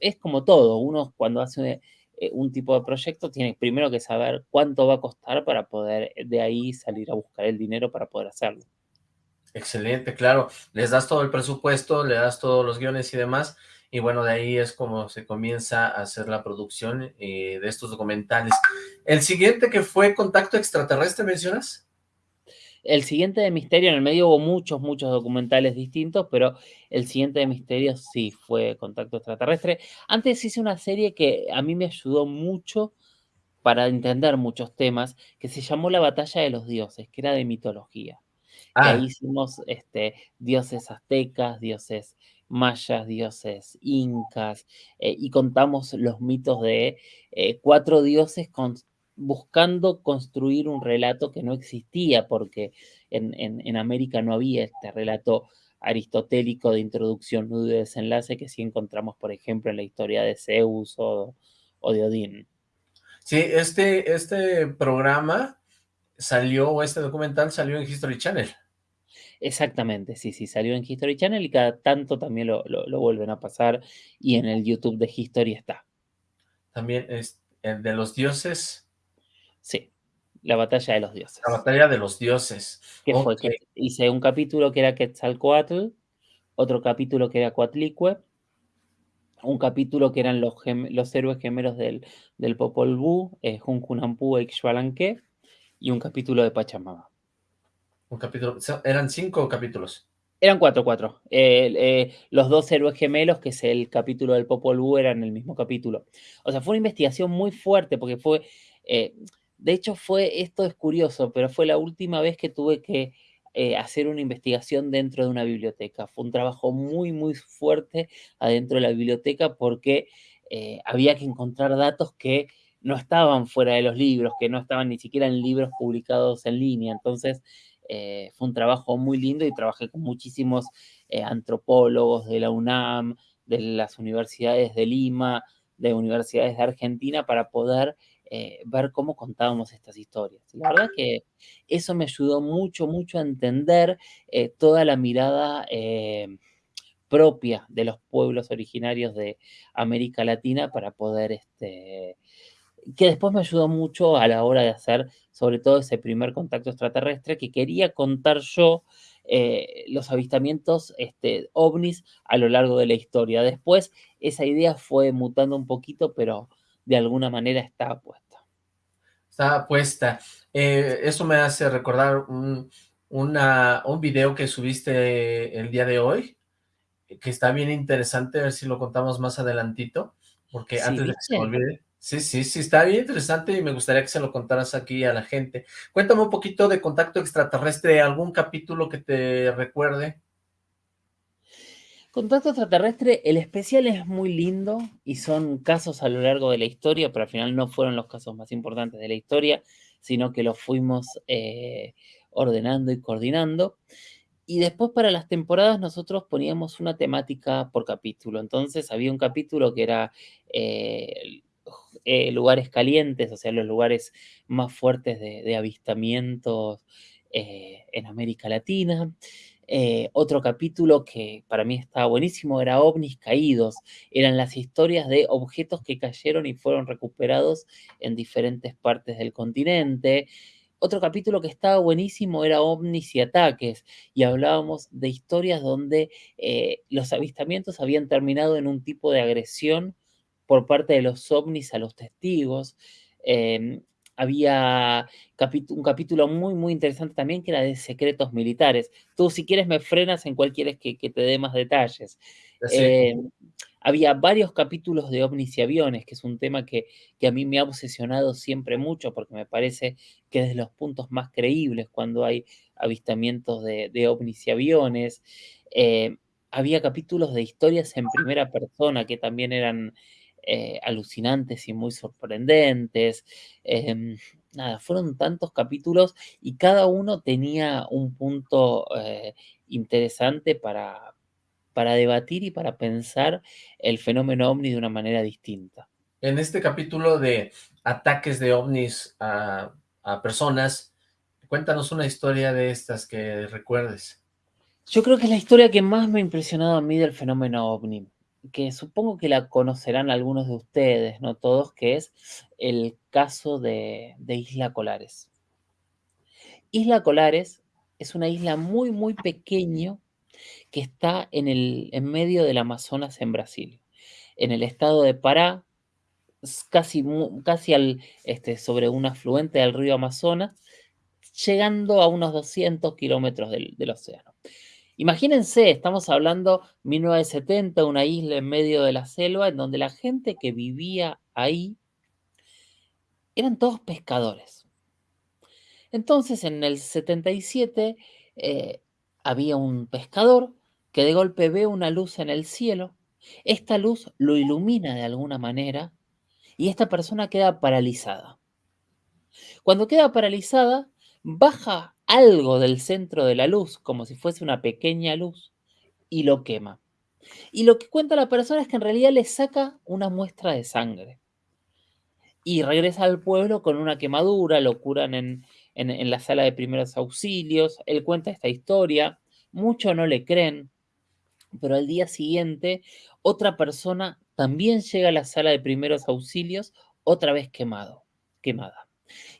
Es como todo, uno cuando hace eh, un tipo de proyecto tiene primero que saber cuánto va a costar para poder eh, de ahí salir a buscar el dinero para poder hacerlo. Excelente, claro. Les das todo el presupuesto, le das todos los guiones y demás, y bueno, de ahí es como se comienza a hacer la producción eh, de estos documentales. ¿El siguiente que fue Contacto Extraterrestre mencionas? El siguiente de Misterio, en el medio hubo muchos, muchos documentales distintos, pero el siguiente de Misterio sí fue Contacto Extraterrestre. Antes hice una serie que a mí me ayudó mucho para entender muchos temas, que se llamó La Batalla de los Dioses, que era de mitología. Que ahí Ah, hicimos este, dioses aztecas, dioses mayas, dioses incas, eh, y contamos los mitos de eh, cuatro dioses buscando construir un relato que no existía, porque en, en, en América no había este relato aristotélico de introducción, nudo y desenlace que sí encontramos, por ejemplo, en la historia de Zeus o, o de Odín. Sí, este, este programa salió, o este documental salió en History Channel. Exactamente, sí, sí, salió en History Channel y cada tanto también lo, lo, lo vuelven a pasar y en el YouTube de History está. También es el de los dioses. Sí, la batalla de los dioses. La batalla de los dioses. Que okay. fue que hice un capítulo que era Quetzalcoatl, otro capítulo que era Coatlicue, un capítulo que eran los, los héroes gemelos del, del Popol Vuh, eh, Junjunampu e Xbalanque, y un capítulo de Pachamama. Un capítulo, eran cinco capítulos. Eran cuatro, cuatro. Eh, los dos héroes gemelos, que es el capítulo del Popol Vuh, eran el mismo capítulo. O sea, fue una investigación muy fuerte, porque fue... Eh, de hecho, fue, esto es curioso, pero fue la última vez que tuve que eh, hacer una investigación dentro de una biblioteca. Fue un trabajo muy, muy fuerte adentro de la biblioteca porque había que encontrar datos que no estaban fuera de los libros, que no estaban ni siquiera en libros publicados en línea. Entonces, eh, fue un trabajo muy lindo y trabajé con muchísimos eh, antropólogos de la UNAM, de las universidades de Lima, de universidades de Argentina para poder eh, ver cómo contábamos estas historias. La verdad que eso me ayudó mucho, mucho a entender toda la mirada propia de los pueblos originarios de América Latina para poder, este, que después me ayudó mucho a la hora de hacer sobre todo ese primer contacto extraterrestre que quería contar yo eh, los avistamientos este, ovnis a lo largo de la historia. Después esa idea fue mutando un poquito, pero de alguna manera está puesta. Está puesta. Eh, eso me hace recordar un, una, un video que subiste el día de hoy, que está bien interesante, a ver si lo contamos más adelantito, porque sí, antes de que se me olvide. Sí, sí, sí, está bien interesante y me gustaría que se lo contaras aquí a la gente. Cuéntame un poquito de Contacto Extraterrestre, algún capítulo que te recuerde. Contacto extraterrestre, el especial es muy lindo y son casos a lo largo de la historia, pero al final no fueron los casos más importantes de la historia, sino que los fuimos eh, ordenando y coordinando. Y después para las temporadas nosotros poníamos una temática por capítulo. Entonces había un capítulo que era eh, eh, lugares calientes, o sea, los lugares más fuertes de, avistamientos eh, en América Latina. Eh, otro capítulo que para mí estaba buenísimo era ovnis caídos. Eran las historias de objetos que cayeron y fueron recuperados en diferentes partes del continente. Otro capítulo que estaba buenísimo era ovnis y ataques y hablábamos de historias donde los avistamientos habían terminado en un tipo de agresión por parte de los ovnis a los testigos. Eh, había un capítulo muy, muy interesante también que era de secretos militares. Tú, si quieres, me frenas en cual quieres que, que te dé más detalles. Sí. Eh, había varios capítulos de ovnis y aviones, que es un tema que, que, a mí me ha obsesionado siempre mucho, porque me parece que es de los puntos más creíbles cuando hay avistamientos de, de ovnis y aviones. Eh, había capítulos de historias en primera persona que también eran eh, alucinantes y muy sorprendentes. Eh, nada, fueron tantos capítulos y cada uno tenía un punto eh, interesante para, para debatir y para pensar el fenómeno ovni de una manera distinta. En este capítulo de ataques de ovnis a, a personas, cuéntanos una historia de estas que recuerdes. Yo creo que es la historia que más me ha impresionado a mí del fenómeno ovni que supongo que la conocerán algunos de ustedes, no todos, que es el caso de, de, Isla Colares. Isla Colares es una isla muy, muy pequeño que está en, el, en medio del Amazonas en Brasil, en el estado de Pará, casi, casi al, este, sobre un afluente del río Amazonas, llegando a unos 200 kilómetros del, del océano. Imagínense, estamos hablando 1970, una isla en medio de la selva, en donde la gente que vivía ahí eran todos pescadores. Entonces, en el 77 eh, había un pescador que de golpe ve una luz en el cielo, esta luz lo ilumina de alguna manera y esta persona queda paralizada. Cuando queda paralizada, baja algo del centro de la luz, como si fuese una pequeña luz, y lo quema. Y lo que cuenta la persona es que en realidad le saca una muestra de sangre. Y regresa al pueblo con una quemadura, lo curan en, en, la sala de primeros auxilios. Él cuenta esta historia, muchos no le creen, pero al día siguiente otra persona también llega a la sala de primeros auxilios, otra vez quemado, quemada.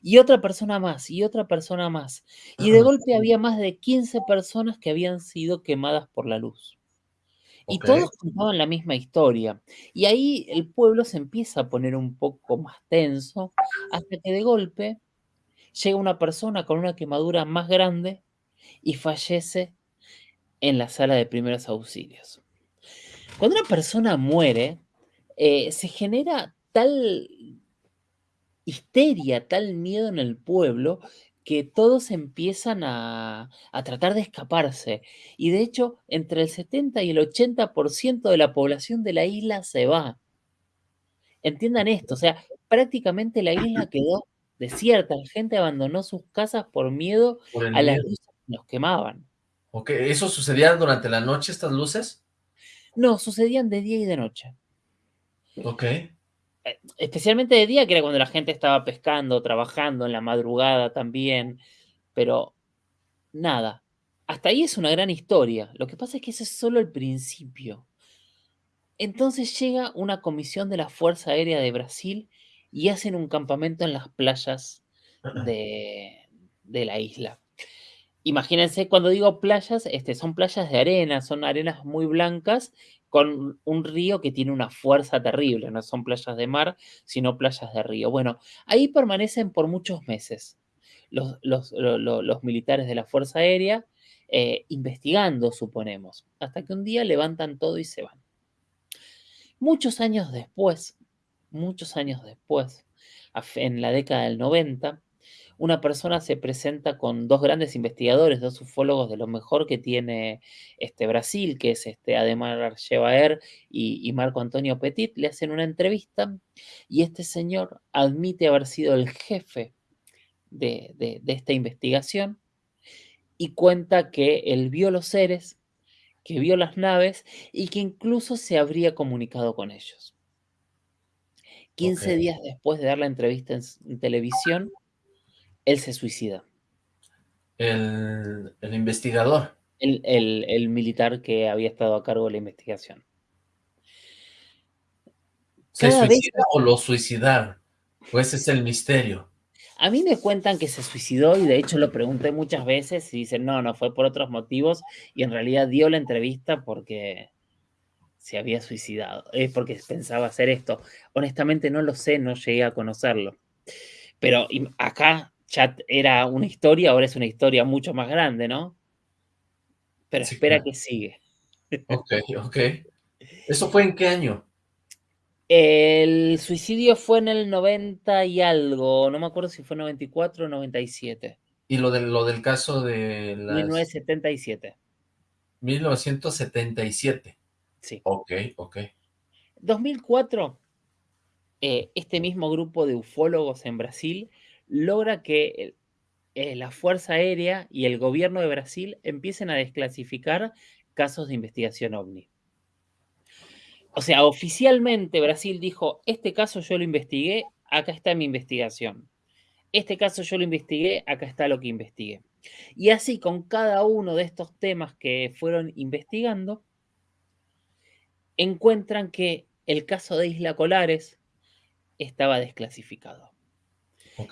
Y otra persona más, y otra persona más. Y de golpe había más de 15 personas que habían sido quemadas por la luz. Y todos contaban la misma historia. Y ahí el pueblo se empieza a poner un poco más tenso, hasta que de golpe llega una persona con una quemadura más grande y fallece en la sala de primeros auxilios. Cuando una persona muere, eh, se genera tal histeria, tal miedo en el pueblo, que todos empiezan a, tratar de escaparse. Y de hecho, entre el 70 y el 80% de la población de la isla se va. Entiendan esto, o sea, prácticamente la isla quedó desierta, la gente abandonó sus casas por miedo a las luces que nos quemaban. Ok, ¿eso sucedía durante la noche, estas luces? No, sucedían de día y de noche. Ok. Especialmente de día, que era cuando la gente estaba pescando, trabajando, en la madrugada también, pero nada. Hasta ahí es una gran historia. Lo que pasa es que ese es solo el principio. Entonces llega una comisión de la Fuerza Aérea de Brasil y hacen un campamento en las playas de, de la isla. Imagínense, cuando digo playas, este, son playas de arena, son arenas muy blancas con un río que tiene una fuerza terrible, no son playas de mar, sino playas de río. Bueno, ahí permanecen por muchos meses los, militares de la Fuerza Aérea eh, investigando, suponemos, hasta que un día levantan todo y se van. Muchos años después, muchos años después, en la década del 90, una persona se presenta con dos grandes investigadores, dos ufólogos de lo mejor que tiene este Brasil, que es este Ademar Archevaer y, y Marco Antonio Petit, le hacen una entrevista y este señor admite haber sido el jefe de, de esta investigación y cuenta que él vio los seres, que vio las naves y que incluso se habría comunicado con ellos. 15 días después de dar la entrevista en, televisión, él se suicida. El, investigador. El, militar que había estado a cargo de la investigación. ¿Se suicida o lo suicidaron? Pues es el misterio. A mí me cuentan que se suicidó y de hecho lo pregunté muchas veces y dicen, no, no, fue por otros motivos y en realidad dio la entrevista porque se había suicidado, es porque pensaba hacer esto. Honestamente no lo sé, no llegué a conocerlo. Pero acá ya era una historia, ahora es una historia mucho más grande, ¿no? Pero espera que sigue. Ok, ok. ¿Eso fue en qué año? El suicidio fue en el 90 y algo, no me acuerdo si fue 94 o 97. ¿Y lo, de, lo del caso de las... 1977. 1977. Sí. Ok, ok. 2004, eh, este mismo grupo de ufólogos en Brasil logra que eh, la Fuerza Aérea y el gobierno de Brasil empiecen a desclasificar casos de investigación ovni. O sea, oficialmente Brasil dijo, este caso yo lo investigué, acá está mi investigación. Este caso yo lo investigué, acá está lo que investigué. Y así con cada uno de estos temas que fueron investigando, encuentran que el caso de Isla Colares estaba desclasificado.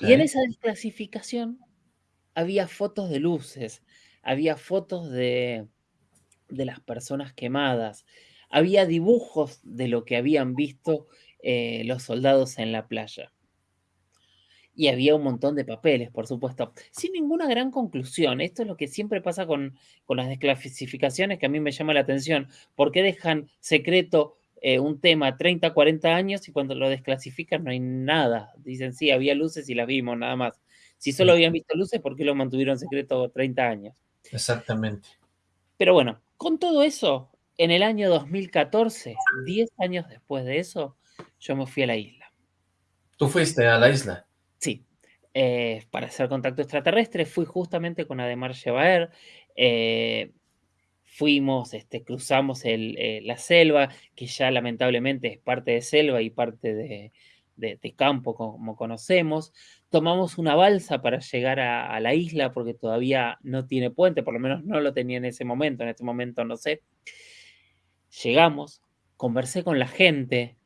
Y en esa desclasificación había fotos de luces, había fotos de, de las personas quemadas, había dibujos de lo que habían visto eh, los soldados en la playa. Y había un montón de papeles, por supuesto, sin ninguna gran conclusión. Esto es lo que siempre pasa con, las desclasificaciones que a mí me llama la atención. ¿Por qué dejan secreto eh, un tema 30, 40 años y cuando lo desclasifican no hay nada? Dicen, sí, había luces y las vimos, nada más. Si solo habían visto luces, ¿por qué lo mantuvieron secreto 30 años? Exactamente. Pero bueno, Con todo eso, en el año 2014, 10 años después de eso, yo me fui a la isla. ¿Tú fuiste a la isla? Sí, eh, para hacer contacto extraterrestre. Fui justamente con Ademar Shebaer. Eh, fuimos, este, cruzamos el, eh, la selva, que ya lamentablemente es parte de selva y parte de, de, de campo, como conocemos. Tomamos una balsa para llegar a, a, la isla, porque todavía no tiene puente, por lo menos no lo tenía en ese momento, en este momento no sé. Llegamos, conversé con la gente,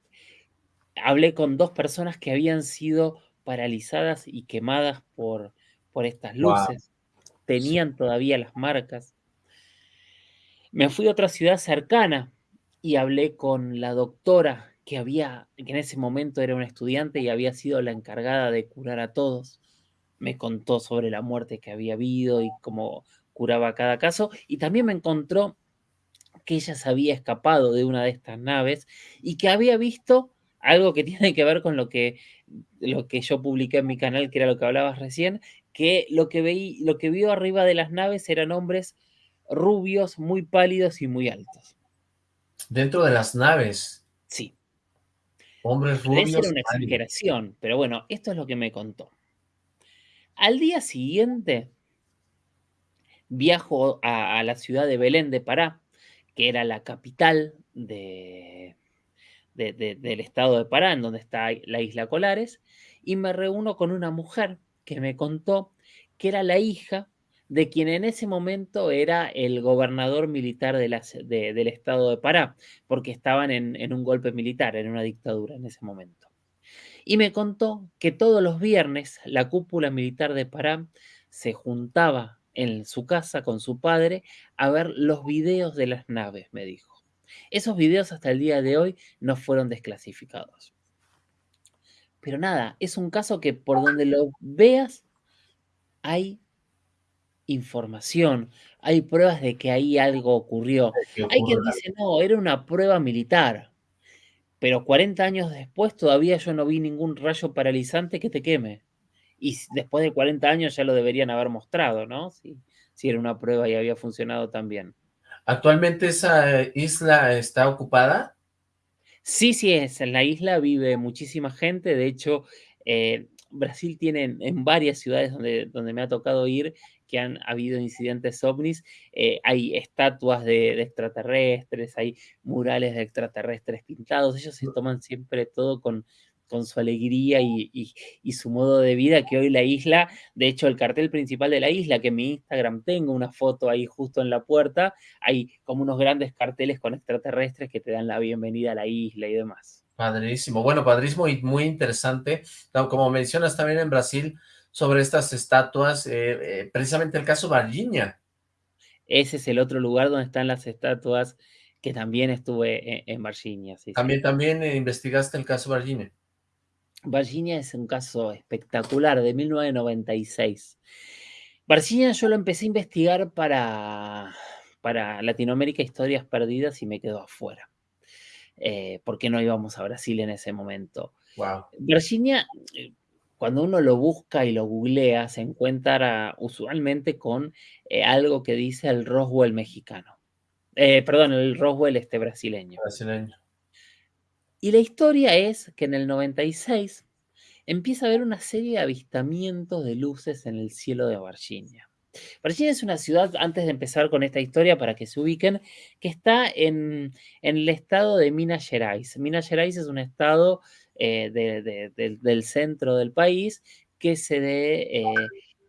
hablé con dos personas que habían sido paralizadas y quemadas por, por estas luces. Wow. Tenían todavía las marcas. Me fui a otra ciudad cercana y hablé con la doctora que había, que en ese momento era una estudiante y había sido la encargada de curar a todos. Me contó sobre la muerte que había habido y cómo curaba cada caso. Y también me encontró que ella se había escapado de una de estas naves y que había visto algo que tiene que ver con lo que, lo que yo publiqué en mi canal, que era lo que hablabas recién, que lo que, veí, lo que vio arriba de las naves eran hombres rubios, muy pálidos y muy altos. Dentro de las naves. Sí. Hombres rubios. Era una exageración, pero bueno, esto es lo que me contó. Al día siguiente, viajo a, a la ciudad de Belén de Pará, que era la capital de, de, de, del estado de Pará, en donde está la isla Colares, y me reúno con una mujer que me contó que era la hija de quien en ese momento era el gobernador militar de de, del estado de Pará, porque estaban en, en, un golpe militar, en una dictadura en ese momento. Y me contó que todos los viernes la cúpula militar de Pará se juntaba en su casa con su padre a ver los videos de las naves, me dijo. Esos videos hasta el día de hoy no fueron desclasificados. Pero nada, es un caso que por donde lo veas hay información, hay pruebas de que ahí algo ocurrió. Hay quien dice, no, era una prueba militar, pero 40 años después todavía yo no vi ningún rayo paralizante que te queme. Y después de 40 años ya lo deberían haber mostrado, ¿no? Si, si era una prueba y había funcionado tan bien. ¿Actualmente esa isla está ocupada? Sí, sí, es. En la isla vive muchísima gente. De hecho, eh, Brasil tiene en, en, varias ciudades donde, donde me ha tocado ir que han habido incidentes ovnis, eh, hay estatuas de, extraterrestres, hay murales de extraterrestres pintados, ellos se toman siempre todo con, con su alegría y, y, y, su modo de vida, que hoy la isla, de hecho el cartel principal de la isla, que en mi Instagram tengo una foto ahí justo en la puerta, hay como unos grandes carteles con extraterrestres que te dan la bienvenida a la isla y demás. Padrísimo, bueno, padrísimo y muy interesante, como mencionas también en Brasil, sobre estas estatuas, eh, eh, precisamente el caso Varginha. Ese es el otro lugar donde están las estatuas que también estuve en, en Varginha. Sí, también, sí. también eh, investigaste el caso Varginha. Varginha es un caso espectacular de 1996. Varginha yo lo empecé a investigar para, para Latinoamérica Historias Perdidas y me quedó afuera. Eh, porque no íbamos a Brasil en ese momento. Wow. Virginia, cuando uno lo busca y lo googlea, se encuentra usualmente con eh, algo que dice el Roswell mexicano. Eh, perdón, el Roswell este brasileño. Brasileño. Y la historia es que en el 96 empieza a haber una serie de avistamientos de luces en el cielo de Virginia. Virginia es una ciudad, antes de empezar con esta historia, para que se ubiquen, que está en, en el estado de Minas Gerais. Minas Gerais es un estado eh, de, de, de, del centro del país que se de, eh,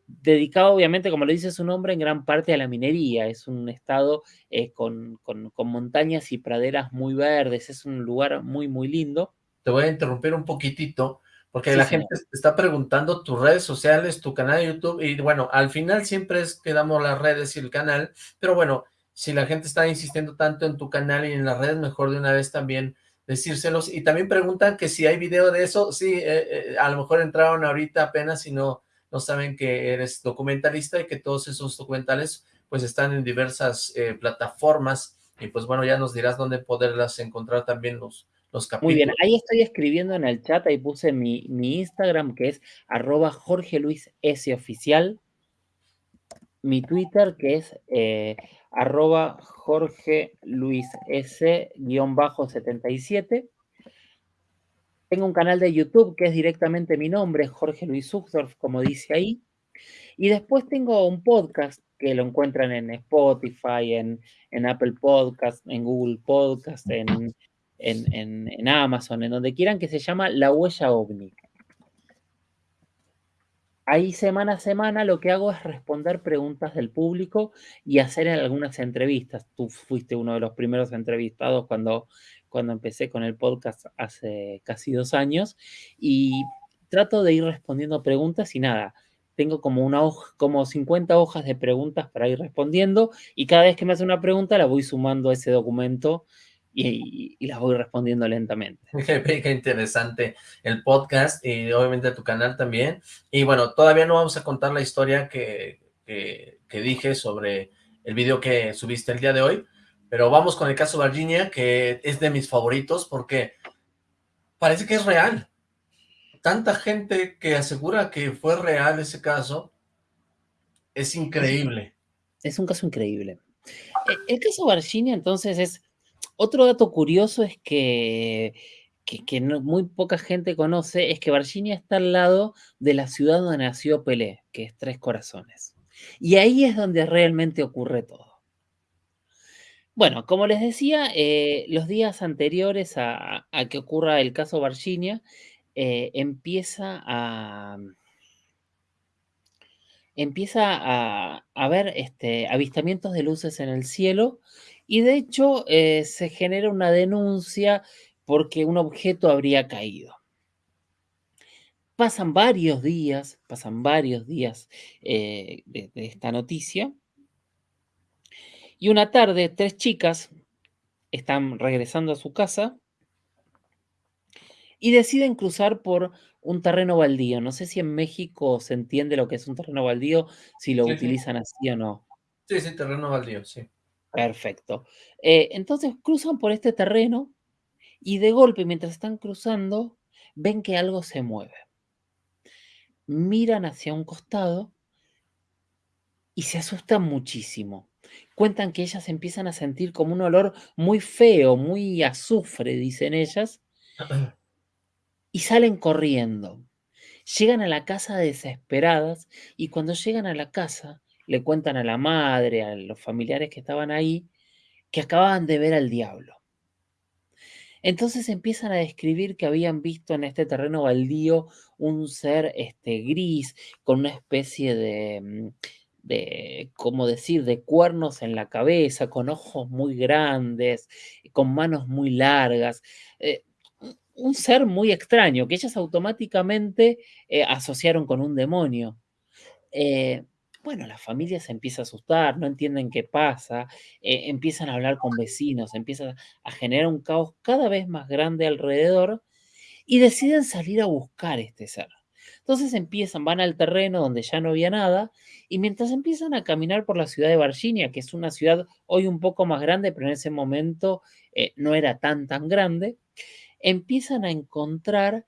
dedicado, obviamente, como lo dice su nombre, en gran parte a la minería. Es un estado eh, con, con, con montañas y praderas muy verdes, es un lugar muy, muy lindo. Te voy a interrumpir un poquitito porque sí, la señor. gente está preguntando tus redes sociales, tu canal de YouTube, y bueno, al final siempre es que damos las redes y el canal, pero bueno, si la gente está insistiendo tanto en tu canal y en las redes, mejor de una vez también decírselos, y también preguntan que si hay video de eso, sí, eh, eh, a lo mejor entraron ahorita apenas y no, no saben que eres documentalista y que todos esos documentales pues están en diversas eh, plataformas, y pues bueno, ya nos dirás dónde poderlas encontrar también los, los capítulos. Muy bien, ahí estoy escribiendo en el chat, ahí puse mi, mi Instagram, que es arroba Jorge Luis S. Oficial. Mi Twitter, que es eh, arroba Jorge Luis S-77. Tengo un canal de YouTube que es directamente mi nombre, Jorge Luis Uxdorf, como dice ahí. Y después tengo un podcast que lo encuentran en Spotify, en, Apple Podcast, en Google Podcast, en, en, Amazon, en donde quieran, que se llama La Huella OVNI. Ahí semana a semana lo que hago es responder preguntas del público y hacer algunas entrevistas. Tú fuiste uno de los primeros entrevistados cuando cuando empecé con el podcast hace casi dos años y trato de ir respondiendo preguntas y nada, tengo como una hoja, como 50 hojas de preguntas para ir respondiendo y cada vez que me hace una pregunta la voy sumando a ese documento y, las voy respondiendo lentamente. Qué, interesante el podcast y obviamente tu canal también. Y bueno, todavía no vamos a contar la historia que, que dije sobre el video que subiste el día de hoy, pero vamos con el caso Virginia, que es de mis favoritos porque parece que es real. Tanta gente que asegura que fue real ese caso, es increíble. Es un caso increíble. E, el caso Virginia, entonces, es... Otro dato curioso es que, que, muy poca gente conoce, es que Virginia está al lado de la ciudad donde nació Pelé, que es Tres Corazones. Y ahí es donde realmente ocurre todo. Bueno, como les decía, eh, los días anteriores a, que ocurra el caso Virginia, eh, empieza a empieza a, haber este, avistamientos de luces en el cielo y de hecho eh, se genera una denuncia porque un objeto habría caído. Pasan varios días, pasan varios días de, esta noticia y una tarde, tres chicas están regresando a su casa y deciden cruzar por un terreno baldío. No sé si en México se entiende lo que es un terreno baldío, si lo utilizan así o no. Sí, sí, terreno baldío, sí. Perfecto. Eh, entonces cruzan por este terreno y de golpe, mientras están cruzando, ven que algo se mueve. Miran hacia un costado y se asustan muchísimo cuentan que ellas empiezan a sentir como un olor muy feo, muy azufre, dicen ellas, y salen corriendo. Llegan a la casa desesperadas y cuando llegan a la casa le cuentan a la madre, a los familiares que estaban ahí, que acababan de ver al diablo. Entonces empiezan a describir que habían visto en este terreno baldío un ser este, gris con una especie de, mm, de, como decir, de cuernos en la cabeza, con ojos muy grandes, con manos muy largas. Eh, un ser muy extraño que ellas automáticamente eh, asociaron con un demonio. Eh, bueno, la familia se empieza a asustar, no entienden qué pasa, empiezan a hablar con vecinos, empieza a generar un caos cada vez más grande alrededor y deciden salir a buscar este ser. Entonces empiezan, van al terreno donde ya no había nada, y mientras empiezan a caminar por la ciudad de Virginia, que es una ciudad hoy un poco más grande, pero en ese momento eh, no era tan, tan grande, empiezan a encontrar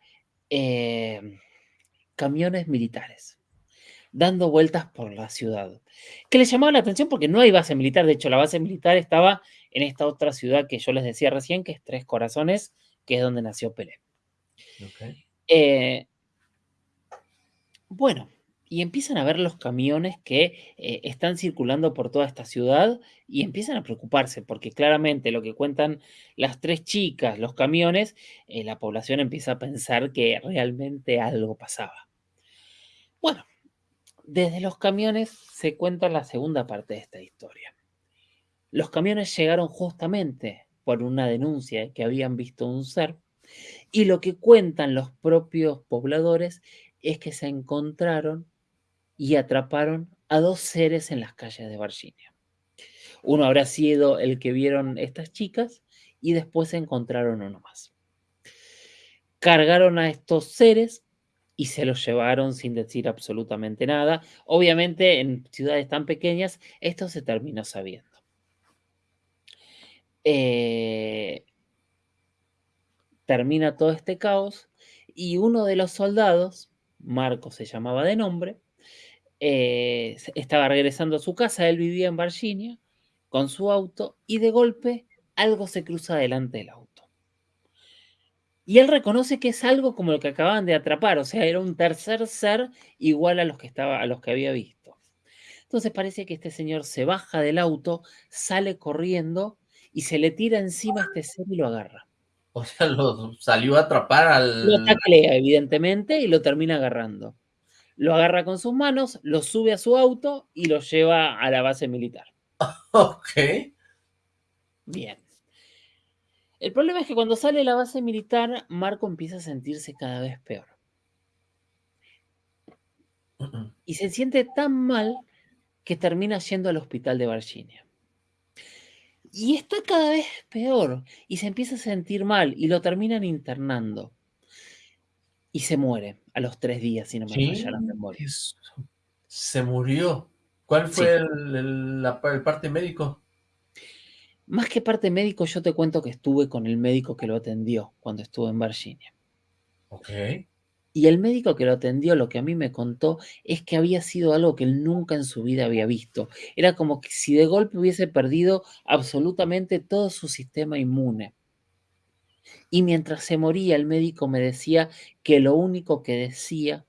em, camiones militares dando vueltas por la ciudad. Que les llamaba la atención porque no hay base militar, de hecho la base militar estaba en esta otra ciudad que yo les decía recién, que es Tres Corazones, que es donde nació Pelé. Eh, bueno, y empiezan a ver los camiones que eh, están circulando por toda esta ciudad y empiezan a preocuparse porque claramente lo que cuentan las tres chicas, los camiones, eh, la población empieza a pensar que realmente algo pasaba. Bueno, desde los camiones se cuenta la segunda parte de esta historia. Los camiones llegaron justamente por una denuncia que habían visto un ser y lo que cuentan los propios pobladores es que se encontraron y atraparon a dos seres en las calles de Virginia. Uno habrá sido el que vieron estas chicas y después encontraron uno más. Cargaron a estos seres y se los llevaron sin decir absolutamente nada. Obviamente en ciudades tan pequeñas esto se terminó sabiendo. Eh, termina todo este caos y uno de los soldados Marco se llamaba de nombre, eh, estaba regresando a su casa, él vivía en Virginia, con su auto, y de golpe algo se cruza delante del auto. Y él reconoce que es algo como lo que acababan de atrapar, o sea, era un tercer ser igual a los que, estaba, a los que había visto. Entonces parece que este señor se baja del auto, sale corriendo y se le tira encima a este ser y lo agarra. O sea, lo salió a atrapar al... Lo taclea, evidentemente, y lo termina agarrando. Lo agarra con sus manos, lo sube a su auto y lo lleva a la base militar. Ok. Bien. El problema es que cuando sale de la base militar, Marco empieza a sentirse cada vez peor. Y se siente tan mal que termina yendo al hospital de Virginia. Y está cada vez peor y se empieza a sentir mal y lo terminan internando. Y se muere a los tres días, si no me falla la memoria. Se murió. ¿Cuál fue el, parte médico? Más que parte médico, yo te cuento que estuve con el médico que lo atendió cuando estuve en Virginia. Ok. Y el médico que lo atendió, lo que a mí me contó, es que había sido algo que él nunca en su vida había visto. Era como que si de golpe hubiese perdido absolutamente todo su sistema inmune. Y mientras se moría, el médico me decía que lo único que decía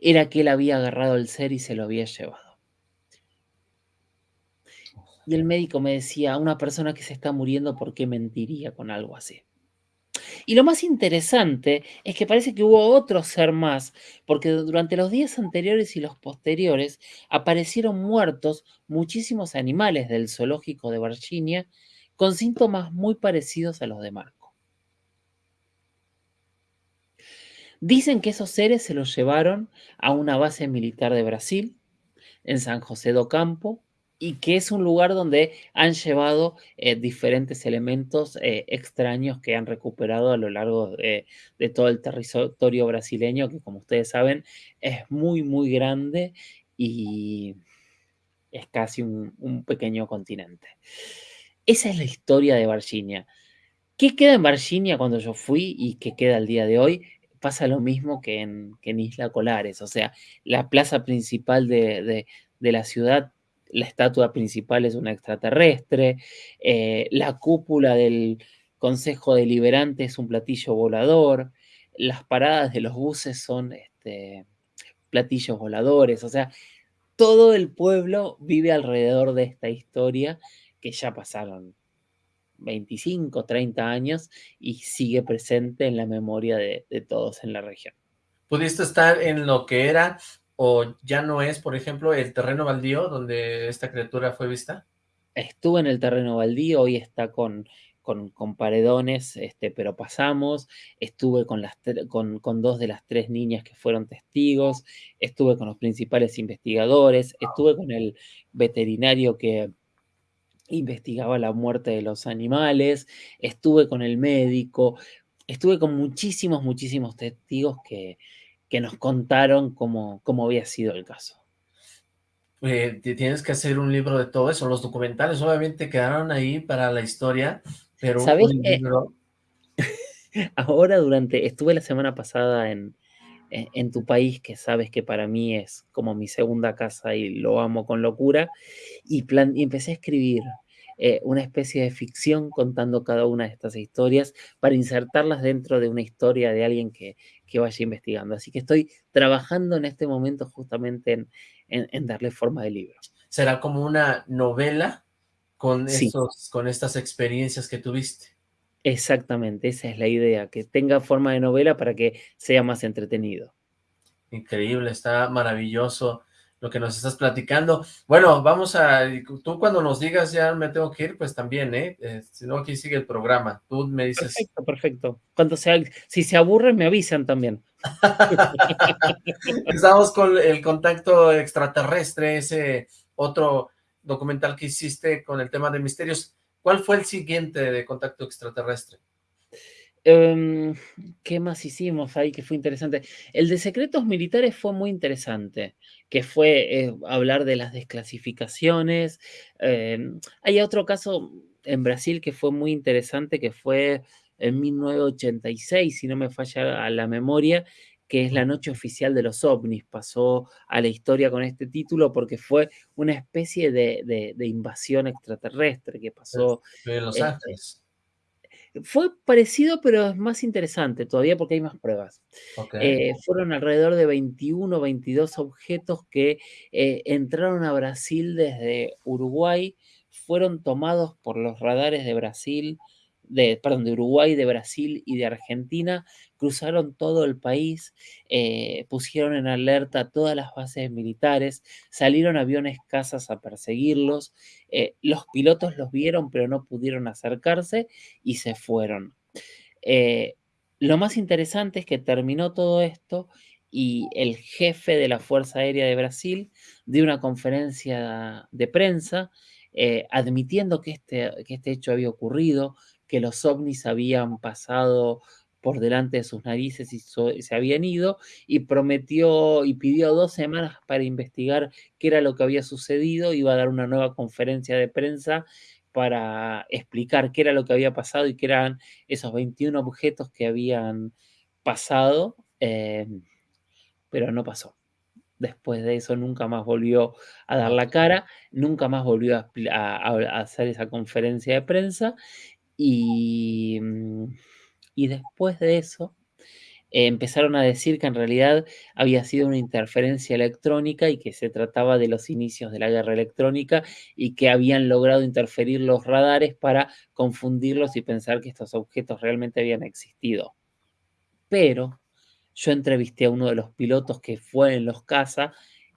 era que él había agarrado el ser y se lo había llevado. Y el médico me decía, una persona que se está muriendo, ¿por qué mentiría con algo así? Y lo más interesante es que parece que hubo otro ser más, porque durante los días anteriores y los posteriores aparecieron muertos muchísimos animales del zoológico de Virginia con síntomas muy parecidos a los de Marco. Dicen que esos seres se los llevaron a una base militar de Brasil, en San José do Campo, y que es un lugar donde han llevado eh, diferentes elementos eh, extraños que han recuperado a lo largo de, todo el territorio brasileño, que como ustedes saben es muy, muy grande y es casi un, pequeño continente. Esa es la historia de Virginia. ¿Qué queda en Virginia cuando yo fui y qué queda al día de hoy? Pasa lo mismo que en, Isla Colares, o sea, la plaza principal de, de la ciudad la estatua principal es una extraterrestre, eh, la cúpula del Consejo Deliberante es un platillo volador, las paradas de los buses son este, platillos voladores, o sea, todo el pueblo vive alrededor de esta historia que ya pasaron 25, 30 años y sigue presente en la memoria de, de todos en la región. ¿Pudiste estar en lo que era ¿O ya no es, por ejemplo, el terreno baldío donde esta criatura fue vista? Estuvo en el terreno baldío, hoy está con, con, paredones, este, pero pasamos. Estuve con, las, con, con, dos de las tres niñas que fueron testigos. Estuve con los principales investigadores. Estuve con el veterinario que investigaba la muerte de los animales. Estuve con el médico. Estuve con muchísimos, muchísimos testigos que, que nos contaron cómo, cómo había sido el caso. Eh, tienes que hacer un libro de todo eso. Los documentales obviamente quedaron ahí para la historia, pero un libro... Ahora durante, estuve la semana pasada en, en, tu país, que sabes que para mí es como mi segunda casa y lo amo con locura, y, plan, y empecé a escribir eh, una especie de ficción contando cada una de estas historias para insertarlas dentro de una historia de alguien que, vaya investigando. Así que estoy trabajando en este momento justamente en, darle forma de libro. ¿Será como una novela con, con estas experiencias que tuviste? Exactamente, esa es la idea, que tenga forma de novela para que sea más entretenido. Increíble, está maravilloso lo que nos estás platicando. Bueno, vamos a, tú cuando nos digas ya me tengo que ir, pues también, ¿eh? eh si no, aquí sigue el programa. Tú me dices... Perfecto, perfecto. Cuando sea, si se aburren, me avisan también. Estamos con el contacto extraterrestre, ese otro documental que hiciste con el tema de misterios. ¿Cuál fue el siguiente de contacto extraterrestre? Em, ¿Qué más hicimos ahí que fue interesante? El de secretos militares fue muy interesante, que fue eh, hablar de las desclasificaciones. Em, hay otro caso en Brasil que fue muy interesante, que fue en 1986, si no me falla la memoria, que es la noche oficial de los ovnis. Pasó a la historia con este título porque fue una especie de, invasión extraterrestre que pasó. En Los este, Ángeles. Fue parecido, pero es más interesante todavía porque hay más pruebas. Eh, fueron alrededor de 21 o 22 objetos que eh, entraron a Brasil desde Uruguay, fueron tomados por los radares de Brasil, de, perdón, de Uruguay, de Brasil y de Argentina, cruzaron todo el país, eh, pusieron en alerta todas las bases militares, salieron aviones cazas a perseguirlos, eh, los pilotos los vieron pero no pudieron acercarse y se fueron. Eh, lo más interesante es que terminó todo esto y el jefe de la Fuerza Aérea de Brasil dio una conferencia de prensa admitiendo que este, que este hecho había ocurrido, que los ovnis habían pasado por delante de sus narices y se habían ido y prometió y pidió dos semanas para investigar qué era lo que había sucedido, iba a dar una nueva conferencia de prensa para explicar qué era lo que había pasado y qué eran esos 21 objetos que habían pasado, em, pero no pasó. Después de eso nunca más volvió a dar la cara, nunca más volvió a hacer esa conferencia de prensa y, mm, y después de eso, empezaron a decir que en realidad había sido una interferencia electrónica y que se trataba de los inicios de la guerra electrónica y que habían logrado interferir los radares para confundirlos y pensar que estos objetos realmente habían existido. Pero yo entrevisté a uno de los pilotos que fue en los CASA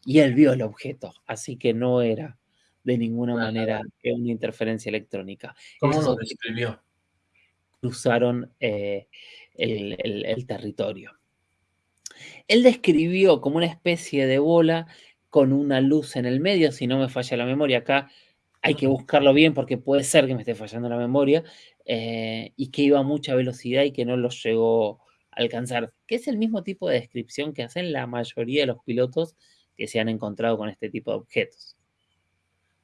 y él vio el objeto, así que no era de ninguna manera una interferencia electrónica. ¿Cómo lo describió? Cruzaron eh, el, territorio. Él describió como una especie de bola con una luz en el medio, si no me falla la memoria, acá hay que buscarlo bien porque puede ser que me esté fallando la memoria, eh, y que iba a mucha velocidad y que no lo llegó a alcanzar, que es el mismo tipo de descripción que hacen la mayoría de los pilotos que se han encontrado con este tipo de objetos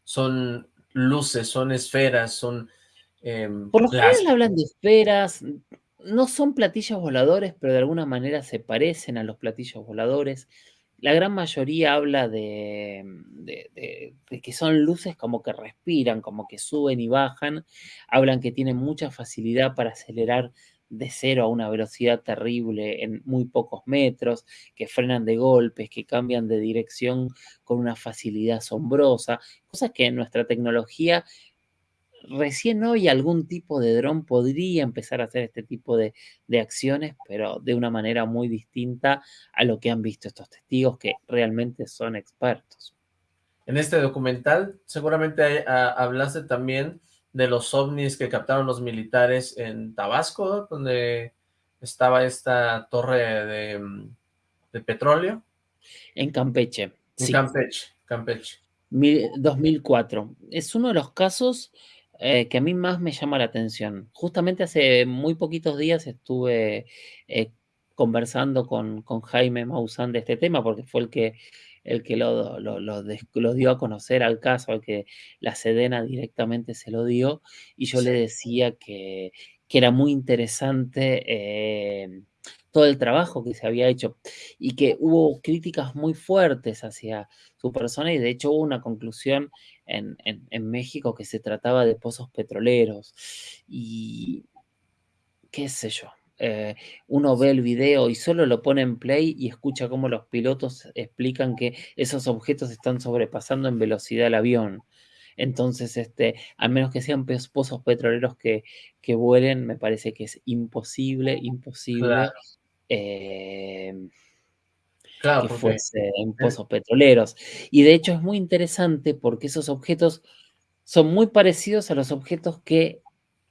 son luces, son esferas, son... Em, Por lo general hablan de esferas, no son platillos voladores, pero de alguna manera se parecen a los platillos voladores. La gran mayoría habla de, de, que son luces como que respiran, como que suben y bajan. Hablan que tienen mucha facilidad para acelerar de cero a una velocidad terrible en muy pocos metros, que frenan de golpes, que cambian de dirección con una facilidad asombrosa, cosas que en nuestra tecnología recién hoy algún tipo de dron podría empezar a hacer este tipo de, acciones, pero de una manera muy distinta a lo que han visto estos testigos que realmente son expertos. En este documental seguramente ah, hablaste también de los ovnis que captaron los militares en Tabasco, donde estaba esta torre de, mm, petróleo. En Campeche. En Campeche, Campeche. 2004. Es uno de los casos eh, que a mí más me llama la atención. Justamente hace muy poquitos días estuve eh, conversando con, con, Jaime Maussan de este tema, porque fue el que el que lo, lo, dio a conocer al caso, al que la Sedena directamente se lo dio, y yo le decía que, era muy interesante eh, todo el trabajo que se había hecho y que hubo críticas muy fuertes hacia su persona y de hecho hubo una conclusión en, en México que se trataba de pozos petroleros y qué sé yo, eh, uno ve el video y solo lo pone en play y escucha cómo los pilotos explican que esos objetos están sobrepasando en velocidad el avión. Entonces, este, a menos que sean pozos petroleros que, que vuelen, me parece que es imposible, imposible em, que fuesen pozos petroleros. Y de hecho es muy interesante porque esos objetos son muy parecidos a los objetos que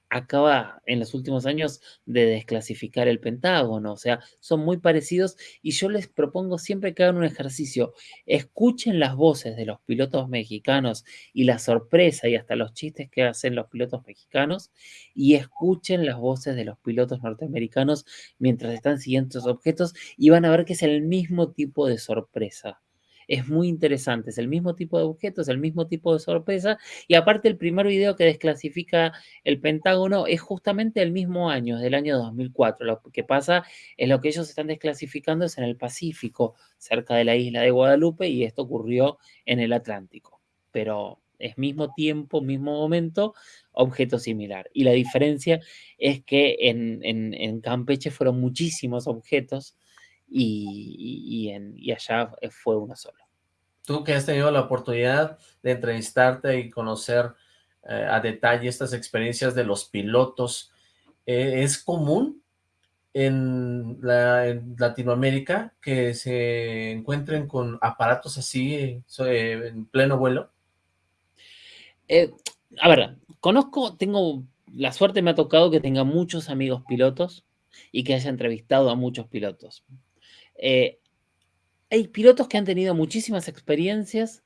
acaba en los últimos años de desclasificar el Pentágono, o sea, son muy parecidos y yo les propongo siempre que hagan un ejercicio, escuchen las voces de los pilotos mexicanos y la sorpresa y hasta los chistes que hacen los pilotos mexicanos y escuchen las voces de los pilotos norteamericanos mientras están siguiendo estos objetos y van a ver que es el mismo tipo de sorpresa. Es muy interesante, es el mismo tipo de objeto, es el mismo tipo de sorpresa, y aparte el primer video que desclasifica el Pentágono es justamente el mismo año, es del año 2004. Lo que pasa es lo que ellos están desclasificando es en el Pacífico, cerca de la isla de Guadalupe, y esto ocurrió en el Atlántico. Pero es mismo tiempo, mismo momento, objeto similar. Y la diferencia es que en, Campeche fueron muchísimos objetos y, en, allá fue uno solo. Tú que has tenido la oportunidad de entrevistarte y conocer eh, a detalle estas experiencias de los pilotos, eh, ¿es común en, Latinoamérica que se encuentren con aparatos así eh, en pleno vuelo? a ver, conozco, tengo, la suerte me ha tocado que tenga muchos amigos pilotos y que haya entrevistado a muchos pilotos. Eh, hay pilotos que han tenido muchísimas experiencias,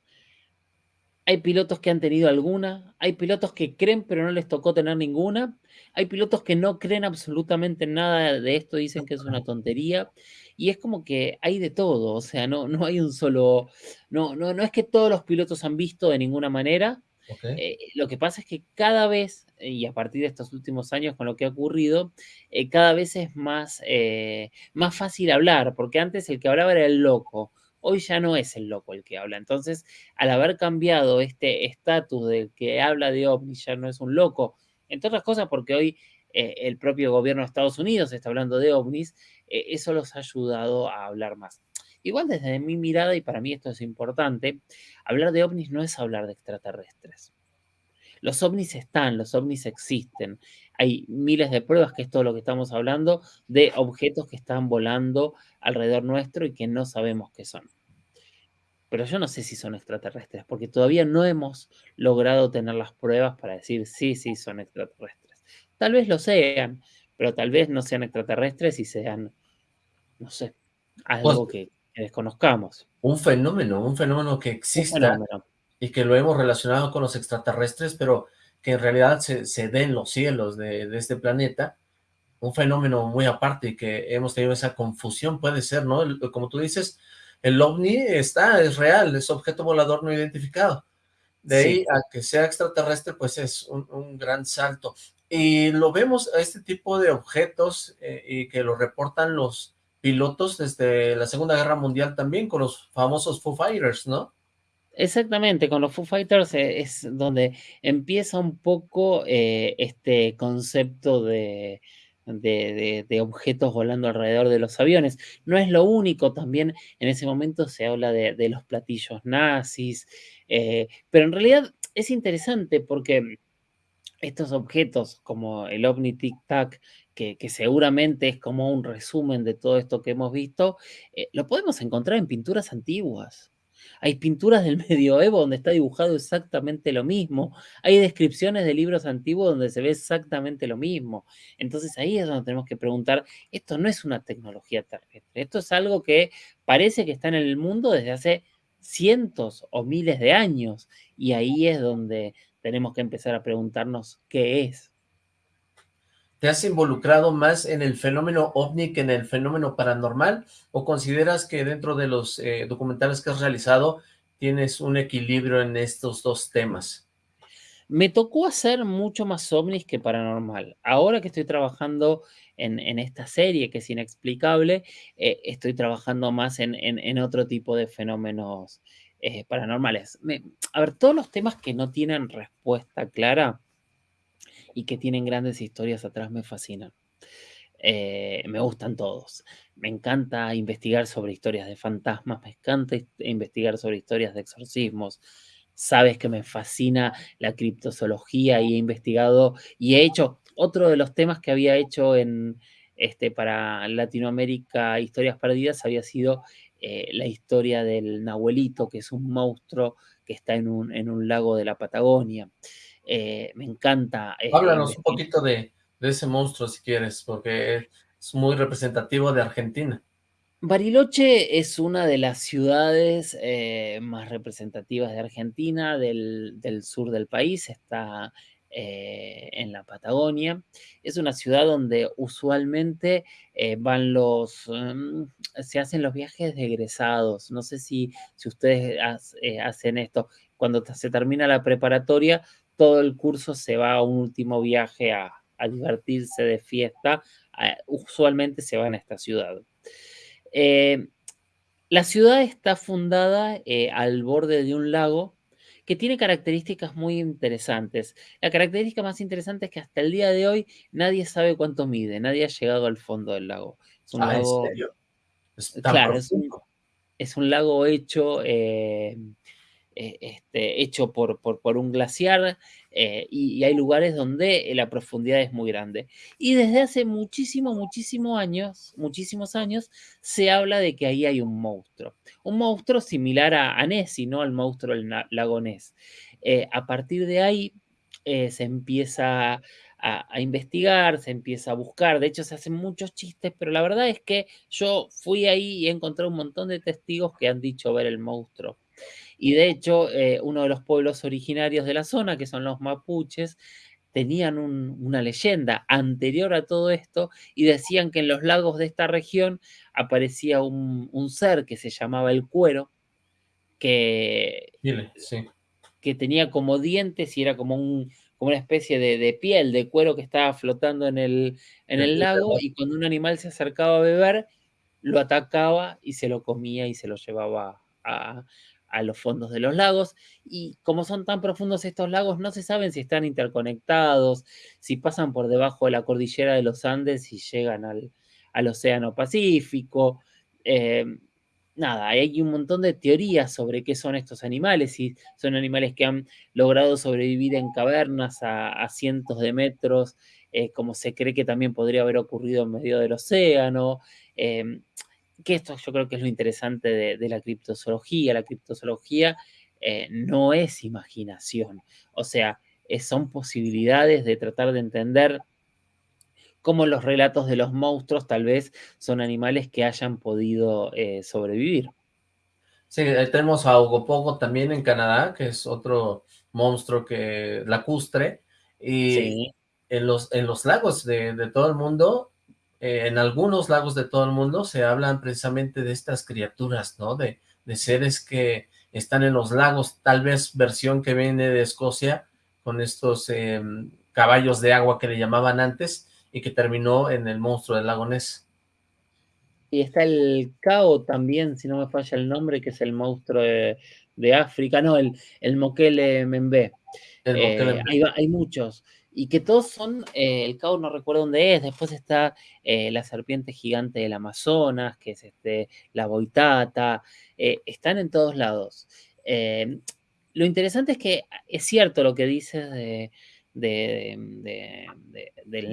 hay pilotos que han tenido alguna, hay pilotos que creen pero no les tocó tener ninguna, hay pilotos que no creen absolutamente nada de esto, dicen que es una tontería, y es como que hay de todo, o sea, no, no hay un solo, no, no, no es que todos los pilotos han visto de ninguna manera, eh, lo que pasa es que cada vez, y a partir de estos últimos años con lo que ha ocurrido, eh, cada vez es más, eh, más fácil hablar, porque antes el que hablaba era el loco, hoy ya no es el loco el que habla. Entonces, al haber cambiado este estatus del que habla de ovnis, ya no es un loco, entre otras cosas porque hoy el propio gobierno de Estados Unidos está hablando de ovnis, eso los ha ayudado a hablar más. Igual desde mi mirada, y para mí esto es importante, hablar de ovnis no es hablar de extraterrestres. Los ovnis están, los ovnis existen. Hay miles de pruebas, que es todo lo que estamos hablando, de objetos que están volando alrededor nuestro y que no sabemos qué son. Pero yo no sé si son extraterrestres, porque todavía no hemos logrado tener las pruebas para decir sí, sí, son extraterrestres. Tal vez lo sean, pero tal vez no sean extraterrestres y sean, no sé, algo que que desconozcamos. Un fenómeno, un fenómeno que exista y que lo hemos relacionado con los extraterrestres, pero que en realidad se, se dé en los cielos de, este planeta, un fenómeno muy aparte y que hemos tenido esa confusión, puede ser, ¿no? como tú dices, el ovni está, es real, es objeto volador no identificado. De ahí a que sea extraterrestre, pues es un, gran salto. Y lo vemos a este tipo de objetos eh, y que lo reportan los, pilotos desde la Segunda Guerra Mundial también, con los famosos Foo Fighters, ¿no? Exactamente, con los Foo Fighters eh, es donde empieza un poco eh, este concepto de, de, objetos volando alrededor de los aviones. No es lo único, también en ese momento se habla de, los platillos nazis, eh, pero en realidad es interesante porque estos objetos como el OVNI Tic Tac que, seguramente es como un resumen de todo esto que hemos visto, eh, lo podemos encontrar en pinturas antiguas. Hay pinturas del medioevo donde está dibujado exactamente lo mismo. Hay descripciones de libros antiguos donde se ve exactamente lo mismo. Entonces ahí es donde tenemos que preguntar, esto no es una tecnología terrestre, esto es algo que parece que está en el mundo desde hace cientos o miles de años. Y ahí es donde tenemos que empezar a preguntarnos qué es. ¿Te has involucrado más en el fenómeno ovni que en el fenómeno paranormal? ¿O consideras que dentro de los eh, documentales que has realizado tienes un equilibrio en estos dos temas? Me tocó hacer mucho más ovnis que paranormal. Ahora que estoy trabajando en, esta serie que es inexplicable, eh, estoy trabajando más en, otro tipo de fenómenos eh, paranormales. a ver, todos los temas que no tienen respuesta clara, y que tienen grandes historias atrás me fascinan. Eh, me gustan todos. Me encanta investigar sobre historias de fantasmas, me encanta investigar sobre historias de exorcismos. Sabes que me fascina la criptozoología y he investigado y he hecho otro de los temas que había hecho en este para Latinoamérica Historias Perdidas había sido eh, la historia del Nahuelito, que es un monstruo que está en un, en un lago de la Patagonia. Eh, me encanta. Eh, Háblanos un poquito de, ese monstruo si quieres, porque es muy representativo de Argentina. Bariloche es una de las ciudades eh, más representativas de Argentina, del, sur del país, está eh, en la Patagonia. Es una ciudad donde usualmente van los, mm, se hacen los viajes de egresados. No sé si, si ustedes hacen esto. Cuando se termina la preparatoria, todo el curso se va a un último viaje a, divertirse de fiesta. usualmente se va en esta ciudad. la ciudad está fundada al borde de un lago que tiene características muy interesantes. La característica más interesante es que hasta el día de hoy nadie sabe cuánto mide, nadie ha llegado al fondo del lago. Es un ah, lago, ¿en serio? claro, es un, lago hecho eh, eh, este, hecho por, un glaciar eh, y, hay lugares donde la profundidad es muy grande. Y desde hace muchísimos, muchísimos años, muchísimos años, se habla de que ahí hay un monstruo. Un monstruo similar a, a Nessie, ¿no? Al monstruo del lago Ness. Eh, a partir de ahí se empieza a, a, investigar, se empieza a buscar. De hecho, se hacen muchos chistes, pero la verdad es que yo fui ahí y encontré un montón de testigos que han dicho ver el monstruo. Y de hecho, eh, uno de los pueblos originarios de la zona, que son los mapuches, tenían una leyenda anterior a todo esto y decían que en los lagos de esta región aparecía un, ser que se llamaba el cuero, que, que tenía como dientes y era como, un, como una especie de, piel, de cuero que estaba flotando en el, en el lago y cuando un animal se acercaba a beber, lo atacaba y se lo comía y se lo llevaba a, a los fondos de los lagos y como son tan profundos estos lagos no se saben si están interconectados, si pasan por debajo de la cordillera de los Andes y llegan al, Océano Pacífico. Eh, nada, hay un montón de teorías sobre qué son estos animales, si son animales que han logrado sobrevivir en cavernas a, cientos de metros, eh, como se cree que también podría haber ocurrido en medio del océano. Eh, que esto yo creo que es lo interesante de, la criptozoología. La criptozoología eh, no es imaginación, o sea, son posibilidades de tratar de entender cómo los relatos de los monstruos tal vez son animales que hayan podido eh, sobrevivir. Sí, tenemos a Ogopogo también en Canadá, que es otro monstruo que lacustre, y en, los, en los lagos de, de todo el mundo eh, en algunos lagos de todo el mundo se hablan precisamente de estas criaturas, ¿no? De, seres que están en los lagos, tal vez versión que viene de Escocia, con estos em, caballos de agua que le llamaban antes, y que terminó en el monstruo del lago Ness. Y está el Cao también, si no me falla el nombre, que es el monstruo de, África, no, el, el Mokele Membe. Eh, hay, hay, muchos y que todos son, eh, el caos no recuerdo dónde es, después está eh, la serpiente gigante del Amazonas, que es este, la boitata, eh, están en todos lados. lo interesante es que es cierto lo que dices de, del